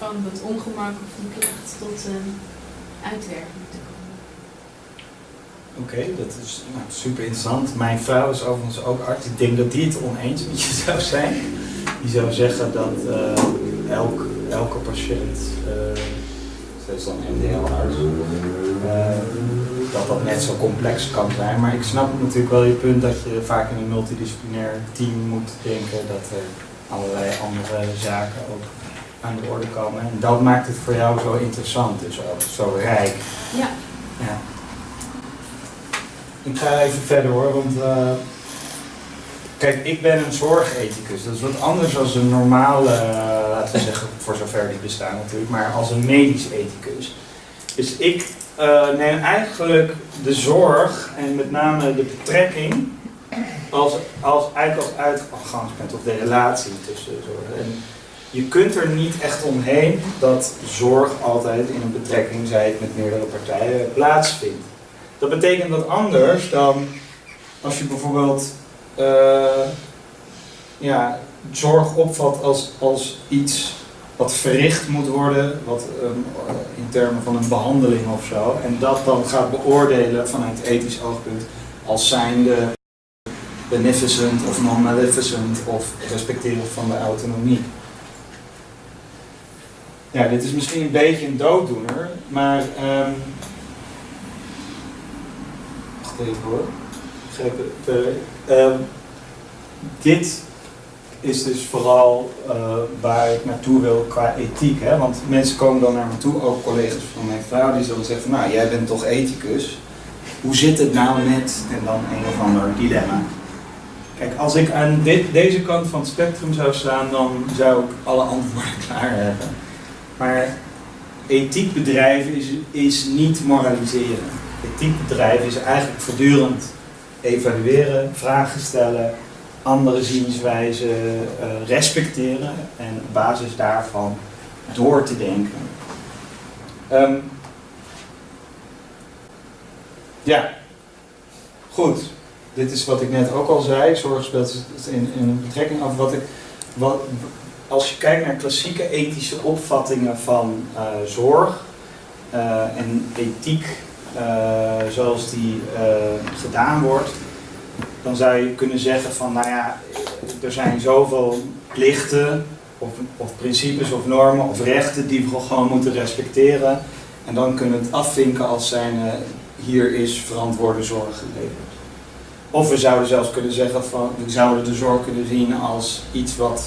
van dat ongemak of die klacht tot een uitwerking te komen. Oké, dat is nou, super interessant. Mijn vrouw is overigens ook arts. Ik denk dat die het oneens met je zou zijn. Die zou zeggen dat eh, elk, elke patiënt, zij is dan MDL-arts, eh, dat dat net zo complex kan zijn. Maar ik snap natuurlijk wel je punt dat je vaak in een multidisciplinair team moet denken dat er allerlei andere zaken ook aan de orde komen. En dat maakt het voor jou zo interessant, dus ook zo rijk. Ja. ja. Ik ga even verder hoor, want uh, kijk, ik ben een zorgethicus. Dat is wat anders dan een normale, uh, laten we zeggen, voor zover die bestaan natuurlijk, maar als een medisch ethicus. Dus ik eh, neem eigenlijk de zorg en met name de betrekking als, als eigenlijk als uitgangspunt of de relatie tussen zorg. En je kunt er niet echt omheen dat zorg altijd in een betrekking, zij het met meerdere partijen, plaatsvindt. Dat betekent dat anders dan als je bijvoorbeeld eh, ja, zorg opvat als, als iets wat verricht moet worden, wat ehm, in termen van een behandeling of zo, en dat dan gaat beoordelen vanuit ethisch oogpunt als zijnde beneficent of non-maleficent of respecteren van de autonomie. Ja, dit is misschien een beetje een dooddoener, maar. ehm wacht even hoor. Begrijp het. Eh, ehm, dit is dus vooral eh, waar ik naartoe wil qua ethiek. Hè? Want mensen komen dan naar me toe, ook collega's van mijn vrouw, die zullen zeggen nou, jij bent toch ethicus. Hoe zit het nou met, en dan een of ander dilemma. Kijk, als ik aan deze kant van het spectrum zou staan, dan zou ik alle antwoorden klaar hebben. Maar ethiek bedrijven is, is niet moraliseren. Ethiek bedrijven is eigenlijk voortdurend evalueren, vragen stellen, andere zienswijzen eh, respecteren en op basis daarvan door te denken. Ehm, ja, goed. Dit is wat ik net ook al zei. Zorg speelt in, in betrekking af. Wat ik, wat, als je kijkt naar klassieke ethische opvattingen van eh, zorg eh, en ethiek zoals die gedaan wordt, dan zou je kunnen zeggen van, nou ja, er zijn zoveel plichten of, of principes of normen of rechten die we gewoon moeten respecteren. En dan kunnen we het afvinken als zijn, hier is verantwoorde zorg geleverd. Of we zouden zelfs kunnen zeggen van, we zouden de zorg kunnen zien als iets wat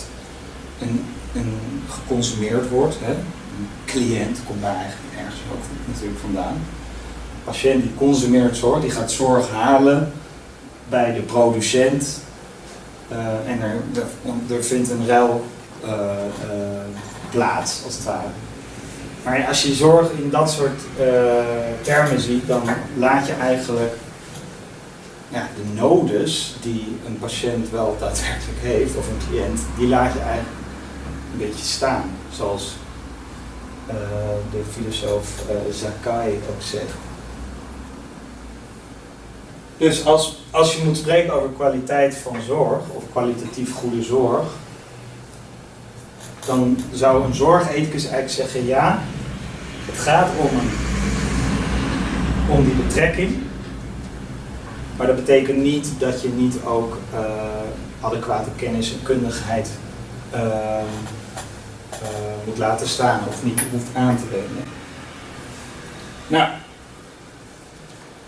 een, een geconsumeerd wordt. Hè? Een cliënt komt daar eigenlijk ergens ook natuurlijk vandaan. Patiënt die consumeert zorg, die gaat zorg halen bij de producent. Uh, en er, er, vindt een ruil uh, uh, plaats, als het ware. Maar als je zorg in dat soort termen ziet, dan laat je eigenlijk de nodes die een patiënt wel daadwerkelijk heeft, of een cliënt, die laat je eigenlijk een beetje staan. Zoals de filosoof uh, Zakai ook zegt. Dus als, als je moet spreken over kwaliteit van zorg, of kwalitatief goede zorg, dan zou een zorgethicus eigenlijk zeggen, ja, het gaat om, om die betrekking, maar dat betekent niet dat je niet ook uh, adequate kennis en kundigheid uh, uh, moet laten staan of niet hoeft aan te wenden. Nou,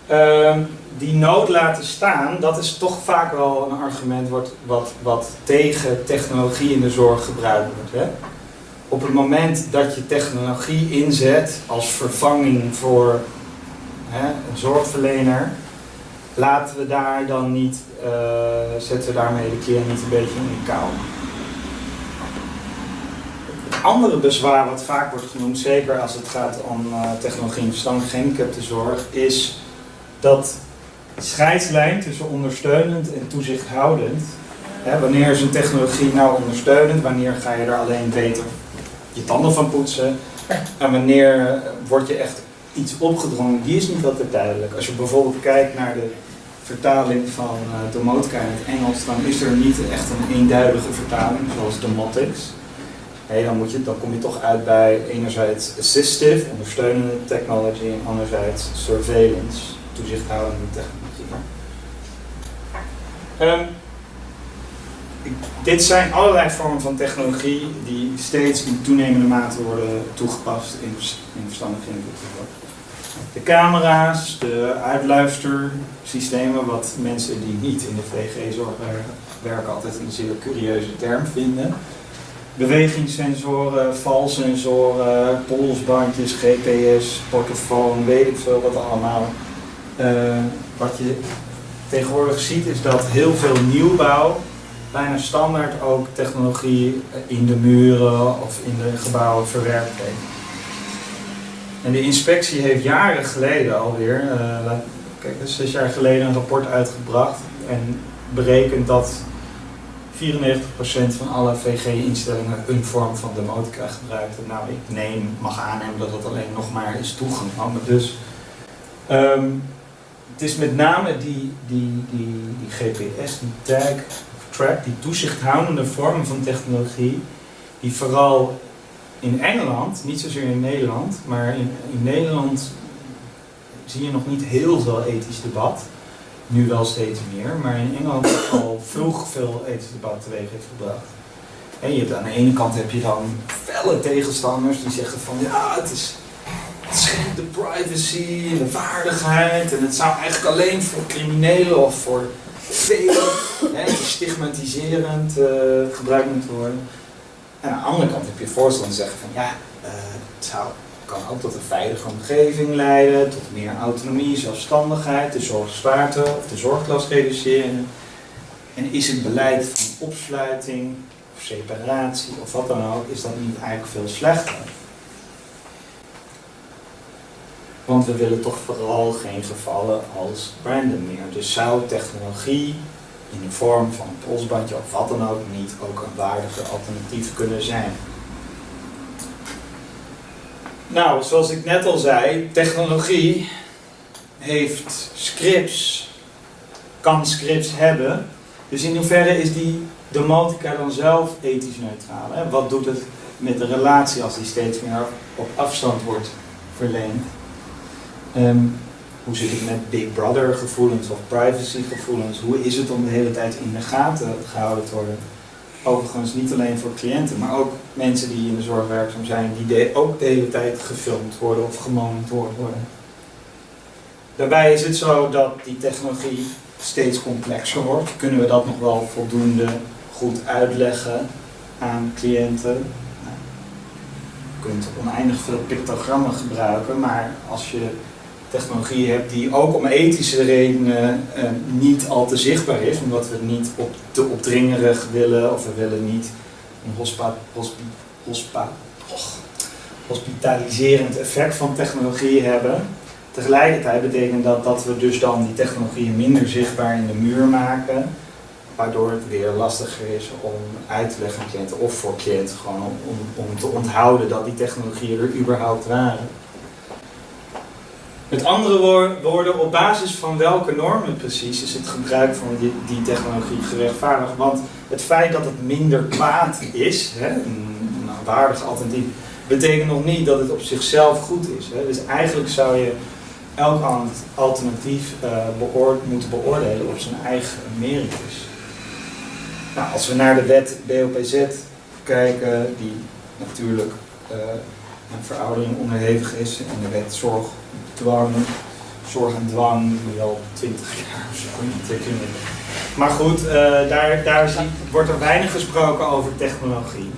ehm, die nood laten staan, dat is toch vaak wel een argument wat, wat, wat tegen technologie in de zorg gebruikt wordt. Hè? Op het moment dat je technologie inzet als vervanging voor hè, een zorgverlener, laten we daar dan niet, uh, zetten we daarmee de keer niet een beetje in de kou. Het andere bezwaar wat vaak wordt genoemd, zeker als het gaat om uh, technologie en verstandig gehandicaptenzorg, is dat scheidslijn tussen ondersteunend en toezichthoudend, wanneer is een technologie nou ondersteunend, wanneer ga je er alleen beter je tanden van poetsen en wanneer word je echt iets opgedrongen, die is niet altijd duidelijk. Als je bijvoorbeeld kijkt naar de vertaling van uh, domotica in het Engels, dan is er niet echt een eenduidige vertaling, zoals domotics. Hey, dan, moet je, dan kom je toch uit bij enerzijds assistive, ondersteunende technology, en anderzijds surveillance, toezichthoudende technologie. Ik, dit zijn allerlei vormen van technologie die steeds in toenemende mate worden toegepast in, in verstandige invoering de camera's, de uitluistersystemen, wat mensen die niet in de VG-zorg werken, werken altijd een zeer curieuze term vinden. Bewegingssensoren, valsensoren, polsbandjes, GPS, portofoon, weet ik veel wat allemaal. Uh, wat je tegenwoordig ziet is dat heel veel nieuwbouw bijna standaard ook technologie in de muren of in de gebouwen verwerkt heeft. En de inspectie heeft jaren geleden alweer, laat- kijk, zes jaar geleden een rapport uitgebracht en berekent dat 94% van alle VG-instellingen een vorm van demotica gebruikten. Nou, ik neem, mag aannemen dat dat alleen nog maar is toegenomen. Dus ehm, het is met name die, die, die, die GPS, die tag, track, die toezichthoudende vorm van technologie, die vooral in Engeland, niet zozeer in Nederland, maar in, in Nederland zie je nog niet heel veel ethisch debat. Nu wel steeds meer, maar in Engeland al vroeg veel ethisch debat teweeg heeft gebracht. En je hebt, aan de ene kant heb je dan felle tegenstanders die zeggen van ja, het is schendt de privacy en de waardigheid en het zou eigenlijk alleen voor criminelen of voor velen hè, stigmatiserend eh, gebruikt moeten worden. En aan de andere kant heb je voorstanders zeggen van ja, eh, het zou, kan ook tot een veilige omgeving leiden, tot meer autonomie, zelfstandigheid, de zorgzwaarte of de zorglast reduceren. En is het beleid van opsluiting of separatie of wat dan ook, is dat niet eigenlijk veel slechter? Want we willen toch vooral geen gevallen als Brandon meer. Dus zou technologie in de vorm van een polsbandje of wat dan ook niet ook een waardige alternatief kunnen zijn? Nou, zoals ik net al zei, technologie heeft scripts, kan scripts hebben. Dus in hoeverre is die domotica dan zelf ethisch neutraal? Hè? Wat doet het met de relatie als die steeds meer op afstand wordt verleend? Ehm, hoe zit het met Big Brother gevoelens of privacy gevoelens? Hoe is het om de hele tijd in de gaten gehouden te worden? Overigens niet alleen voor cliënten, maar ook mensen die in de zorg werkzaam zijn, die ook de hele tijd gefilmd worden of gemonitord worden. Daarbij is het zo dat die technologie steeds complexer wordt. Kunnen we dat nog wel voldoende goed uitleggen aan cliënten? Nou, je kunt oneindig veel pictogrammen gebruiken, maar als je technologie hebt die ook om ethische redenen eh, niet al te zichtbaar is, omdat we niet op, te opdringerig willen of we willen niet een hospa, hospitaliserend effect van technologie hebben. Tegelijkertijd betekent dat dat we dus dan die technologieën minder zichtbaar in de muur maken, waardoor het weer lastiger is om uit te leggen aan cliënten of voor cliënten gewoon om, om, om te onthouden dat die technologieën er überhaupt waren. Met andere woor- woorden, op basis van welke normen precies is het gebruik van die, die technologie gerechtvaardigd? Want het feit dat het minder kwaad is, hè, een, een waardig alternatief, betekent nog niet dat het op zichzelf goed is. Hè. Dus eigenlijk zou je elk al- alternatief eh, beoor- moeten beoordelen op zijn eigen meritus. Nou, als we naar de wet BOPZ kijken, die natuurlijk eh, een veroudering onderhevig is, en de wet zorg, dwang, zorg en dwang, die al 20 jaar of zo. Maar goed, eh, daar, daar wordt er weinig gesproken over technologie.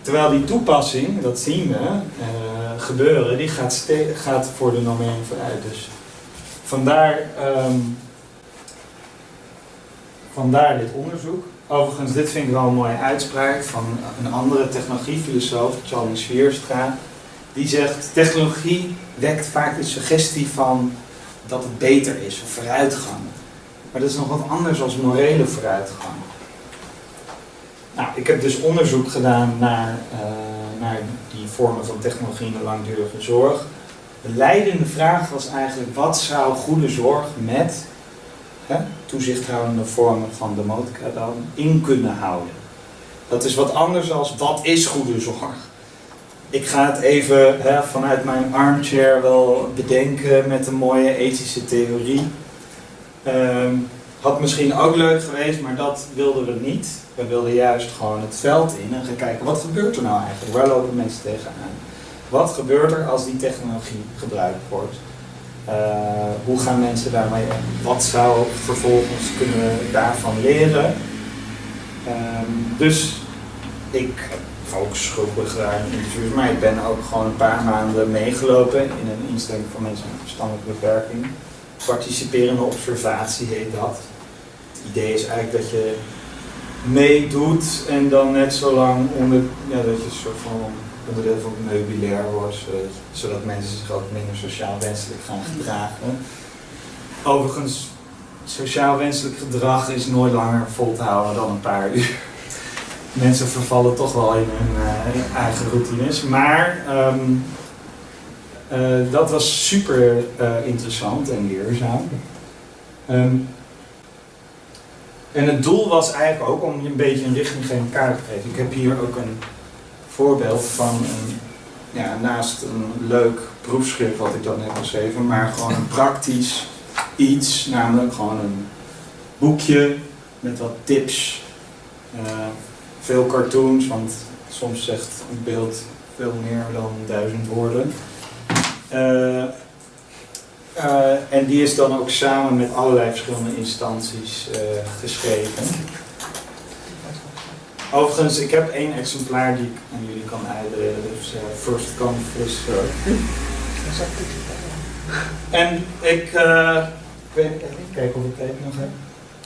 Terwijl die toepassing, dat zien we eh, gebeuren, die gaat, gaat voor de normering vooruit. Dus vandaar, ehm, vandaar dit onderzoek. Overigens, dit vind ik wel een mooie uitspraak van een andere technologiefilosoof, Charlie Swierstra. Die zegt, technologie wekt vaak de suggestie van dat het beter is, of vooruitgang. Maar dat is nog wat anders dan morele vooruitgang. Nou, ik heb dus onderzoek gedaan naar, eh, naar die vormen van technologie in de langdurige zorg. De leidende vraag was eigenlijk, wat zou goede zorg met hè, toezichthoudende vormen van demotica dan in kunnen houden? Dat is wat anders dan wat is goede zorg? Ik ga het even hè, vanuit mijn armchair wel bedenken met een mooie ethische theorie. Ehm, had misschien ook leuk geweest, maar dat wilden we niet. We wilden juist gewoon het veld in en gaan kijken wat gebeurt er nou eigenlijk? Waar lopen mensen tegenaan? Wat gebeurt er als die technologie gebruikt wordt? Eh, hoe gaan mensen daarmee om? Wat zou vervolgens kunnen we daarvan leren? Ehm, dus ik heb focusgroepen gedaan in interviews, maar ik ben ook gewoon een paar maanden meegelopen in een instelling voor mensen met verstandelijke beperking. Participerende observatie heet dat. Het idee is eigenlijk dat je meedoet en dan net zo lang onder, ja, dat je een soort van onderdeel van het meubilair wordt, zodat mensen zich ook minder sociaal wenselijk gaan gedragen. Overigens, sociaal wenselijk gedrag is nooit langer vol te houden dan een paar uur. Mensen vervallen toch wel in hun eh, eigen routines. Maar ehm, eh, dat was super eh, interessant en leerzaam. Ehm, en het doel was eigenlijk ook om je een beetje een richtinggevend kaart te geven. Ik heb hier ook een voorbeeld van een, ja, naast een leuk proefschrift wat ik dan heb geschreven, maar gewoon een praktisch iets, namelijk gewoon een boekje met wat tips, veel cartoons, want soms zegt een beeld veel meer dan duizend woorden. Eh, eh, en die is dan ook samen met allerlei verschillende instanties eh, geschreven. Overigens, ik heb één exemplaar die ik aan jullie kan uitdelen. Dus first come, first serve. En ik, ik weet even kijken of ik tijd nog heb.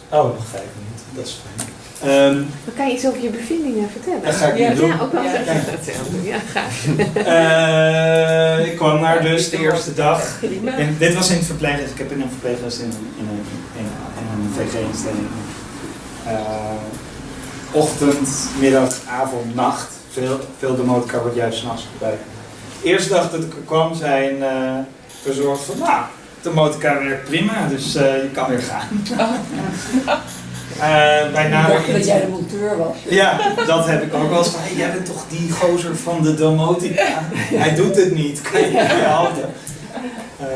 Oh, nog vijf minuten. Dat is fijn. Ehm, Dan kan je iets over je bevindingen vertellen. Dat ga ik ja, nu doen. Ja, ook wel Ja. Hetzelfde. Ja, graag. Eh, ik kwam daar dus de eerste dag. En dit was in het verpleeghuis. Ik heb in een verpleeghuis in, in, een, in, in een VG-instelling. eh, ochtend, middag, avond, nacht. Veel, veel demotica wordt juist s'nachts gebruikt. De eerste dag dat ik er kwam zijn eh verzorgd van, nou, de motorcar werkt prima, dus eh, je kan weer gaan. Eh, bij nader dacht dat jij de monteur was. ja, dat heb ik ook wel eens van, hey, jij bent toch die gozer van de domotica? Hij doet het niet, kan je niet? Eh,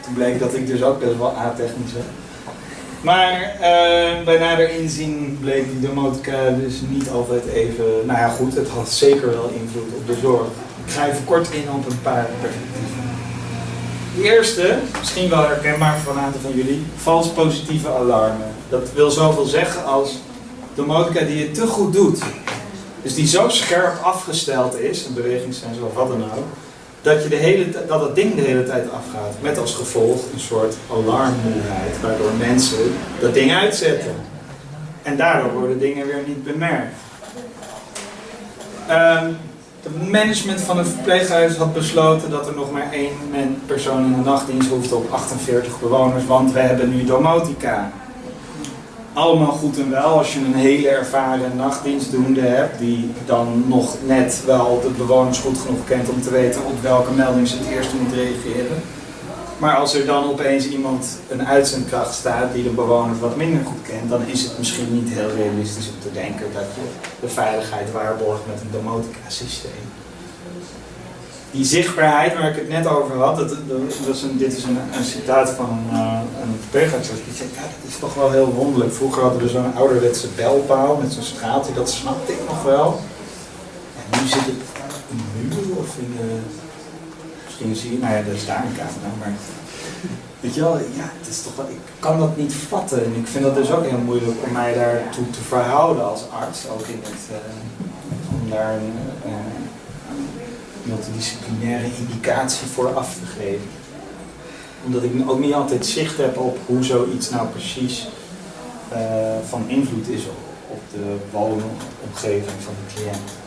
toen bleek dat ik dus ook best wel atechnisch ben. Maar eh, bij nader inzien bleek die domotica dus niet altijd even... Nou ja goed, het had zeker wel invloed op de zorg. Ik ga even kort in op een paar perspectieven. De eerste, misschien wel herkenbaar voor een aantal van jullie, vals positieve alarmen. Dat wil zoveel zeggen als de motorca die je te goed doet. Dus die zo scherp afgesteld is, een bewegingssensor of wat dan ook, dat, je de hele, dat het ding de hele tijd afgaat. Met als gevolg een soort alarmmoeheid, waardoor mensen dat ding uitzetten. En daardoor worden dingen weer niet bemerkt. Ehm, het management van het verpleeghuis had besloten dat er nog maar één persoon in de nachtdienst hoefde op 48 bewoners, want we hebben nu domotica. Allemaal goed en wel als je een hele ervaren nachtdienstdoende hebt, die dan nog net wel de bewoners goed genoeg kent om te weten op welke melding ze het eerst moet reageren. Maar als er dan opeens iemand, een uitzendkracht staat die de bewoners wat minder goed kent, dan is het misschien niet heel realistisch om te denken dat je de veiligheid waarborgt met een domotica-systeem. Die zichtbaarheid waar ik het net over had, dat, dat is een, dit is een, een citaat van uh, een verpleegarts die zegt, ja, dat is toch wel heel wonderlijk. Vroeger hadden we zo'n ouderwetse belpaal met zo'n schaaltje, dat snapte ik nog wel. En nu zit het in de muur of in de... Misschien zie je, nou ja, daar is daar een maar... Weet je wel, ja, het is toch wel, ik kan dat niet vatten. En ik vind dat dus ook heel moeilijk om mij daartoe te verhouden als arts. Ook in het, uh, om daar een, uh, multidisciplinaire indicatie voor af te geven. Omdat ik ook niet altijd zicht heb op hoe zoiets nou precies uh, van invloed is op, op de woonomgeving van de cliënt.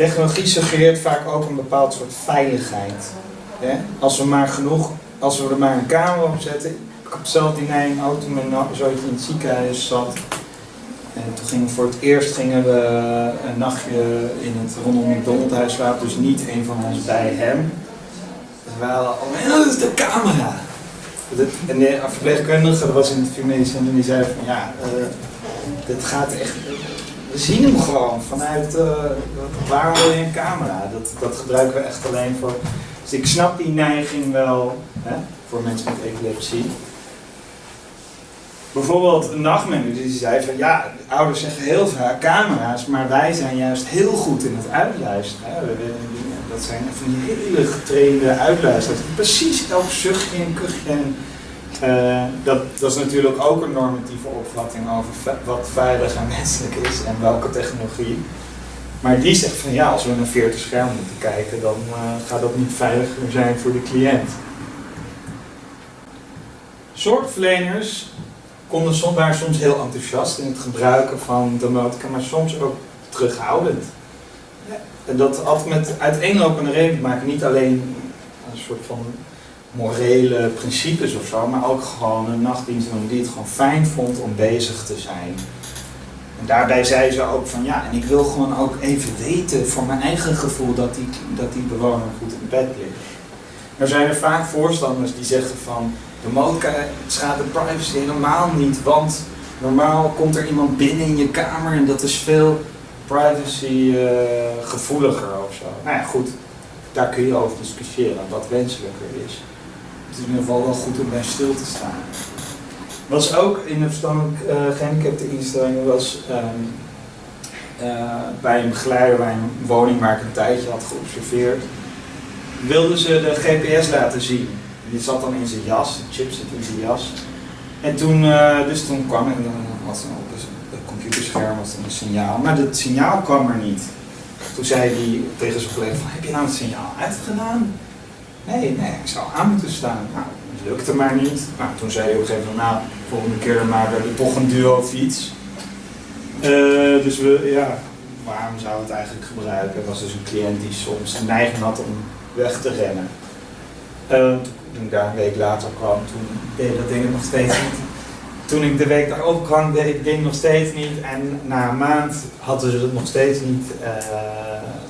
Technologie suggereert vaak ook een bepaald soort veiligheid. Als we maar genoeg, als we er maar een camera op zetten. Ik heb zelf in een auto met zoiets in het ziekenhuis zat. En toen gingen we voor het eerst gingen we een nachtje in het rondom het Donaldhuis slapen, dus niet een van ons bij hem. Dus we hadden al, dat is de camera. En de verpleegkundige, was in het medisch en die zei van ja, uh, dit gaat echt, we zien hem gewoon vanuit, uh, waarom wil je een camera? Dat, dat gebruiken we echt alleen voor, dus ik snap die neiging wel hè, voor mensen met epilepsie. Bijvoorbeeld een nachtmanager die zei van ja, ouders zeggen heel vaak camera's, maar wij zijn juist heel goed in het uitluisteren. Hè. Dat zijn van hele getrainde uitluisteraars die precies elk zuchtje en kuchje en uh, dat, dat is natuurlijk ook een normatieve opvatting over wat veilig en menselijk is en welke technologie. Maar die zegt van ja, als we naar 40 schermen moeten kijken, dan uh, gaat dat niet veiliger zijn voor de cliënt. Zorgverleners konden soms, waren soms heel enthousiast in het gebruiken van domotica, maar soms ook terughoudend. En dat had met uiteenlopende redenen te maken. Niet alleen een soort van morele principes of zo, maar ook gewoon een nachtdienstdoener die het gewoon fijn vond om bezig te zijn. En daarbij zei ze ook van ja, en ik wil gewoon ook even weten voor mijn eigen gevoel dat die, dat die bewoner goed in bed ligt. Er zijn er vaak voorstanders die zeggen van de motor schaadt de privacy helemaal niet, want normaal komt er iemand binnen in je kamer en dat is veel privacy eh, gevoeliger of zo. Nou ja, goed, daar kun je over discussiëren wat wenselijker is. Het is in ieder geval wel goed om bij stil te staan. Was ook in de verstandelijk uh, gehandicapte instellingen was ehm, eh, bij een begeleider bij een woning waar ik een tijdje had geobserveerd, wilden ze de GPS laten zien. Die zat dan in zijn jas, de chip zit in zijn jas. En toen, uh, dus toen kwam en dan was er op het computerscherm was dan een signaal, maar het signaal kwam er niet. Toen zei hij tegen zijn collega heb je nou het signaal uitgedaan? Nee, nee, ik zou aan moeten staan. Nou, dat lukte maar niet. Nou, toen zei hij op een gegeven moment, nou, volgende keer maken we toch een duo fiets. Uh, dus we, ja, waarom zou het eigenlijk gebruiken? Was dus een cliënt die soms een neiging had om weg te rennen. Uh, toen ik daar een week later kwam, toen deed dat ding nog steeds niet. Toen ik de week daarop kwam, deed het ding nog steeds niet. En na een maand hadden ze het nog steeds niet uh,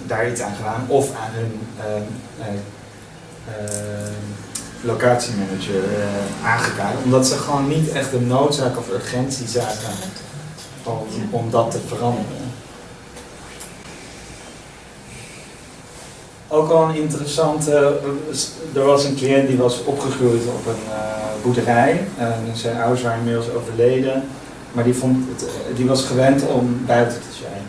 daar iets aan gedaan. Of aan hun locatiemanager aangekaart. Omdat ze gewoon niet echt de noodzaak of urgentie zagen om, om dat te veranderen. Ook al een interessante, er was een cliënt die was opgegroeid op een uh, boerderij. En zijn ouders waren inmiddels overleden. Maar die, vond het, die was gewend om buiten te zijn.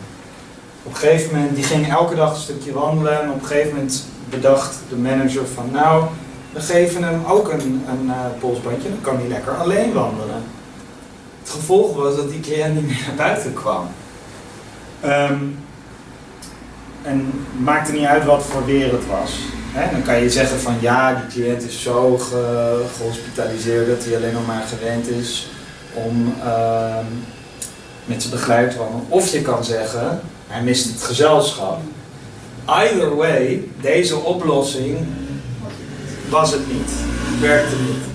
Op een gegeven moment, die ging elke dag een stukje wandelen. En op een gegeven moment bedacht de manager van nou, we geven hem ook een, een uh, polsbandje. Dan kan hij lekker alleen wandelen. Het gevolg was dat die cliënt niet meer naar buiten kwam. Um, en het maakte niet uit wat voor weer het was. Dan kan je zeggen van ja, die cliënt is zo ge, gehospitaliseerd dat hij alleen nog maar gewend is om uh, met zijn begeleid te wandelen. Of je kan zeggen, hij mist het gezelschap. Either way, deze oplossing was het niet. Werkte niet.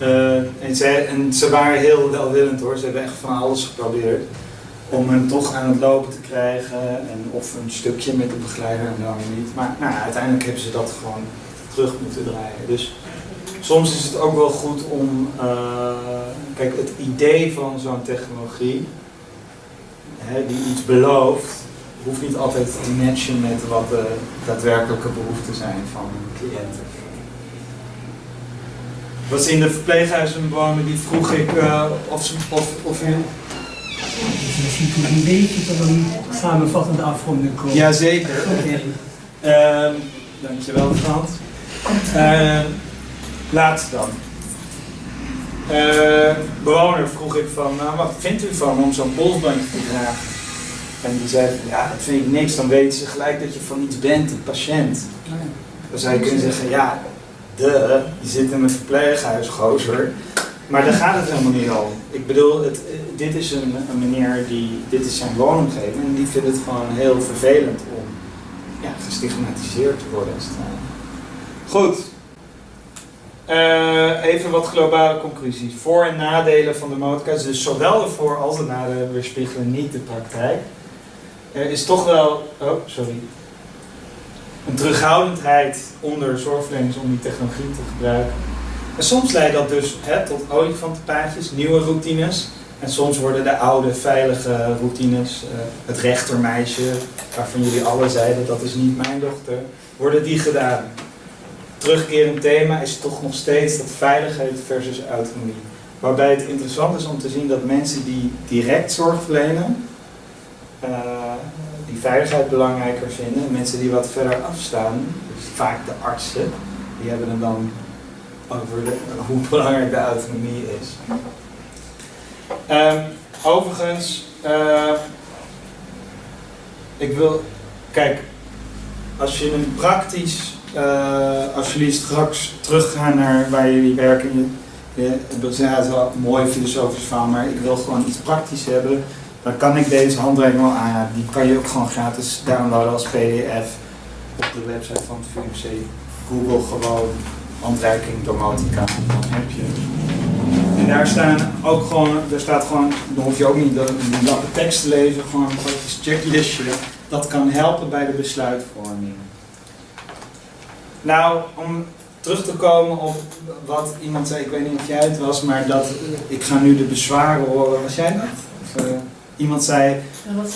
Uh, en, ze, en ze waren heel welwillend hoor, ze hebben echt van alles geprobeerd om hem toch aan het lopen te krijgen en of een stukje met de begeleider en dan niet. Maar nou, uiteindelijk hebben ze dat gewoon terug moeten draaien. Dus soms is het ook wel goed om, uh, kijk het idee van zo'n technologie hè, die iets belooft, hoeft niet altijd te matchen met wat de daadwerkelijke behoeften zijn van cliënten. Was in de verpleeghuizen wonen, die vroeg ik uh, of, ze, of, of u dus misschien kun je een beetje tot een samenvattende afronding komen. Jazeker. Okay. Uh, dankjewel Frans. Uh, laatste dan. Uh, bewoner vroeg ik van, nou wat vindt u van om zo'n polsbandje te dragen? En die zei van, ja dat vind ik niks, dan weten ze gelijk dat je van iets bent, een patiënt. Dan zou je kunnen zeggen, ja, de, je zit in een verpleeghuis, gozer. Maar daar gaat het helemaal niet om. Ik bedoel, het, dit is een, een meneer die, dit is zijn woonomgeving en die vindt het gewoon heel vervelend om ja, gestigmatiseerd te worden. Goed. Uh, even wat globale conclusies. Voor- en nadelen van de motorkast. Dus zowel de voor- als de nadelen weerspiegelen niet de praktijk. Er is toch wel, oh sorry, een terughoudendheid onder zorgverleners om die technologie te gebruiken. En soms leidt dat dus hè, tot olifantenpaadjes, nieuwe routines. En soms worden de oude, veilige routines, uh, het rechtermeisje, waarvan jullie alle zeiden dat is niet mijn dochter, worden die gedaan. Terugkerend thema is toch nog steeds dat veiligheid versus autonomie. Waarbij het interessant is om te zien dat mensen die direct zorg verlenen, die veiligheid belangrijker vinden. En mensen die wat verder afstaan, dus vaak de artsen, die hebben het dan over hoe belangrijk de autonomie is. Um, overigens, uh, ik wil, kijk, als je een praktisch, uh, als jullie straks teruggaan naar waar jullie werken, je, je, het is wel mooi filosofisch verhaal, maar ik wil gewoon iets praktisch hebben. Dan kan ik deze handreiking wel aanraden. Die kan je ook gewoon gratis downloaden als pdf op de website van het VMC. Google gewoon handreiking domotica. Dan heb je. En daar staan ook gewoon, daar staat gewoon, dan hoef je ook niet de, lappe tekst te lezen, gewoon een praktisch checklistje. Dat kan helpen bij de besluitvorming. Nou, om terug te komen op wat iemand zei, ik weet niet of jij het was, maar dat ik ga nu de bezwaren horen. Was jij dat? Of, eh, iemand zei,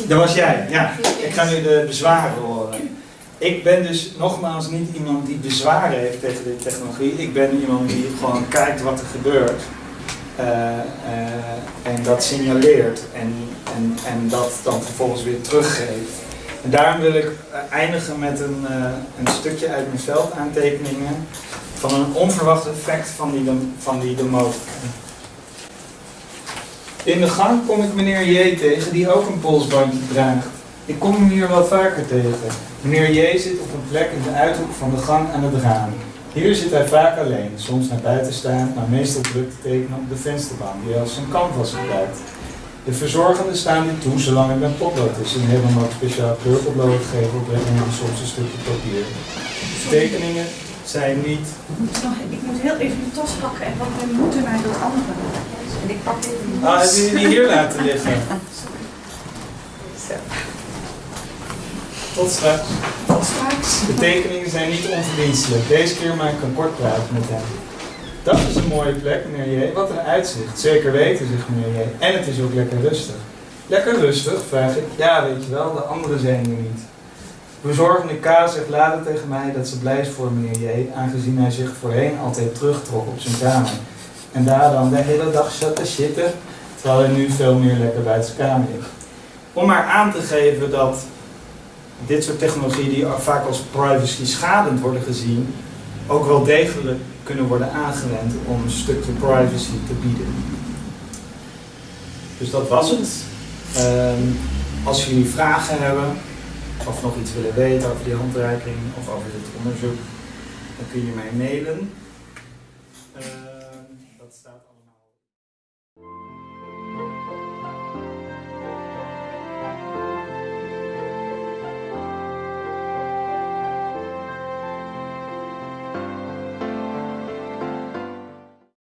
dat was jij, ja. Ik ga nu de bezwaren horen. Ik ben dus nogmaals niet iemand die bezwaren heeft tegen de technologie. Ik ben iemand die gewoon kijkt wat er gebeurt. Eh, eh, en dat signaleert en, en, en dat dan vervolgens weer teruggeeft. En daarom wil ik eh, eindigen met een, een stukje uit mijn veldaantekeningen van een onverwacht effect van die, van die domotica. In de gang kom ik meneer J tegen die ook een polsbandje draagt. Ik kom hem hier wel vaker tegen. Meneer J zit op een plek in de uithoek van de gang aan het raam. Hier zit hij vaak alleen, soms naar buiten staan, maar meestal druk te tekenen op de vensterbank die als zijn canvas gebruikt. De verzorgenden staan dit toe zolang er met potlood is. En hebben hem ook speciaal kleurpotlood gegeven op en soms een stukje papier. De tekeningen zijn niet Ik moet, nog, ik moet heel even de tas pakken en wat we moeten naar dat andere. En ik pak even die Ah, heb je die hier laten liggen? Tot straks. Tot straks. De tekeningen zijn niet onverdienstelijk. Deze keer maak ik een kort praatje met hem. Dat is een mooie plek, meneer J. Wat een uitzicht. Zeker weten, zegt meneer J. En het is ook lekker rustig. Lekker rustig, vraag ik. Ja, weet je wel, de anderen zijn er niet. Bezorgende K zegt later tegen mij dat ze blij is voor meneer J, aangezien hij zich voorheen altijd terugtrok op zijn kamer. En daar dan de hele dag zat te zitten, terwijl hij nu veel meer lekker buiten zijn kamer is. Om maar aan te geven dat dit soort technologieën die vaak als privacy schadend worden gezien, ook wel degelijk kunnen worden aangewend om een stukje privacy te bieden. Dus dat was het. Ehm, als jullie vragen hebben, of nog iets willen weten over die handreiking of over dit onderzoek, dan kun je mij mailen. Eh,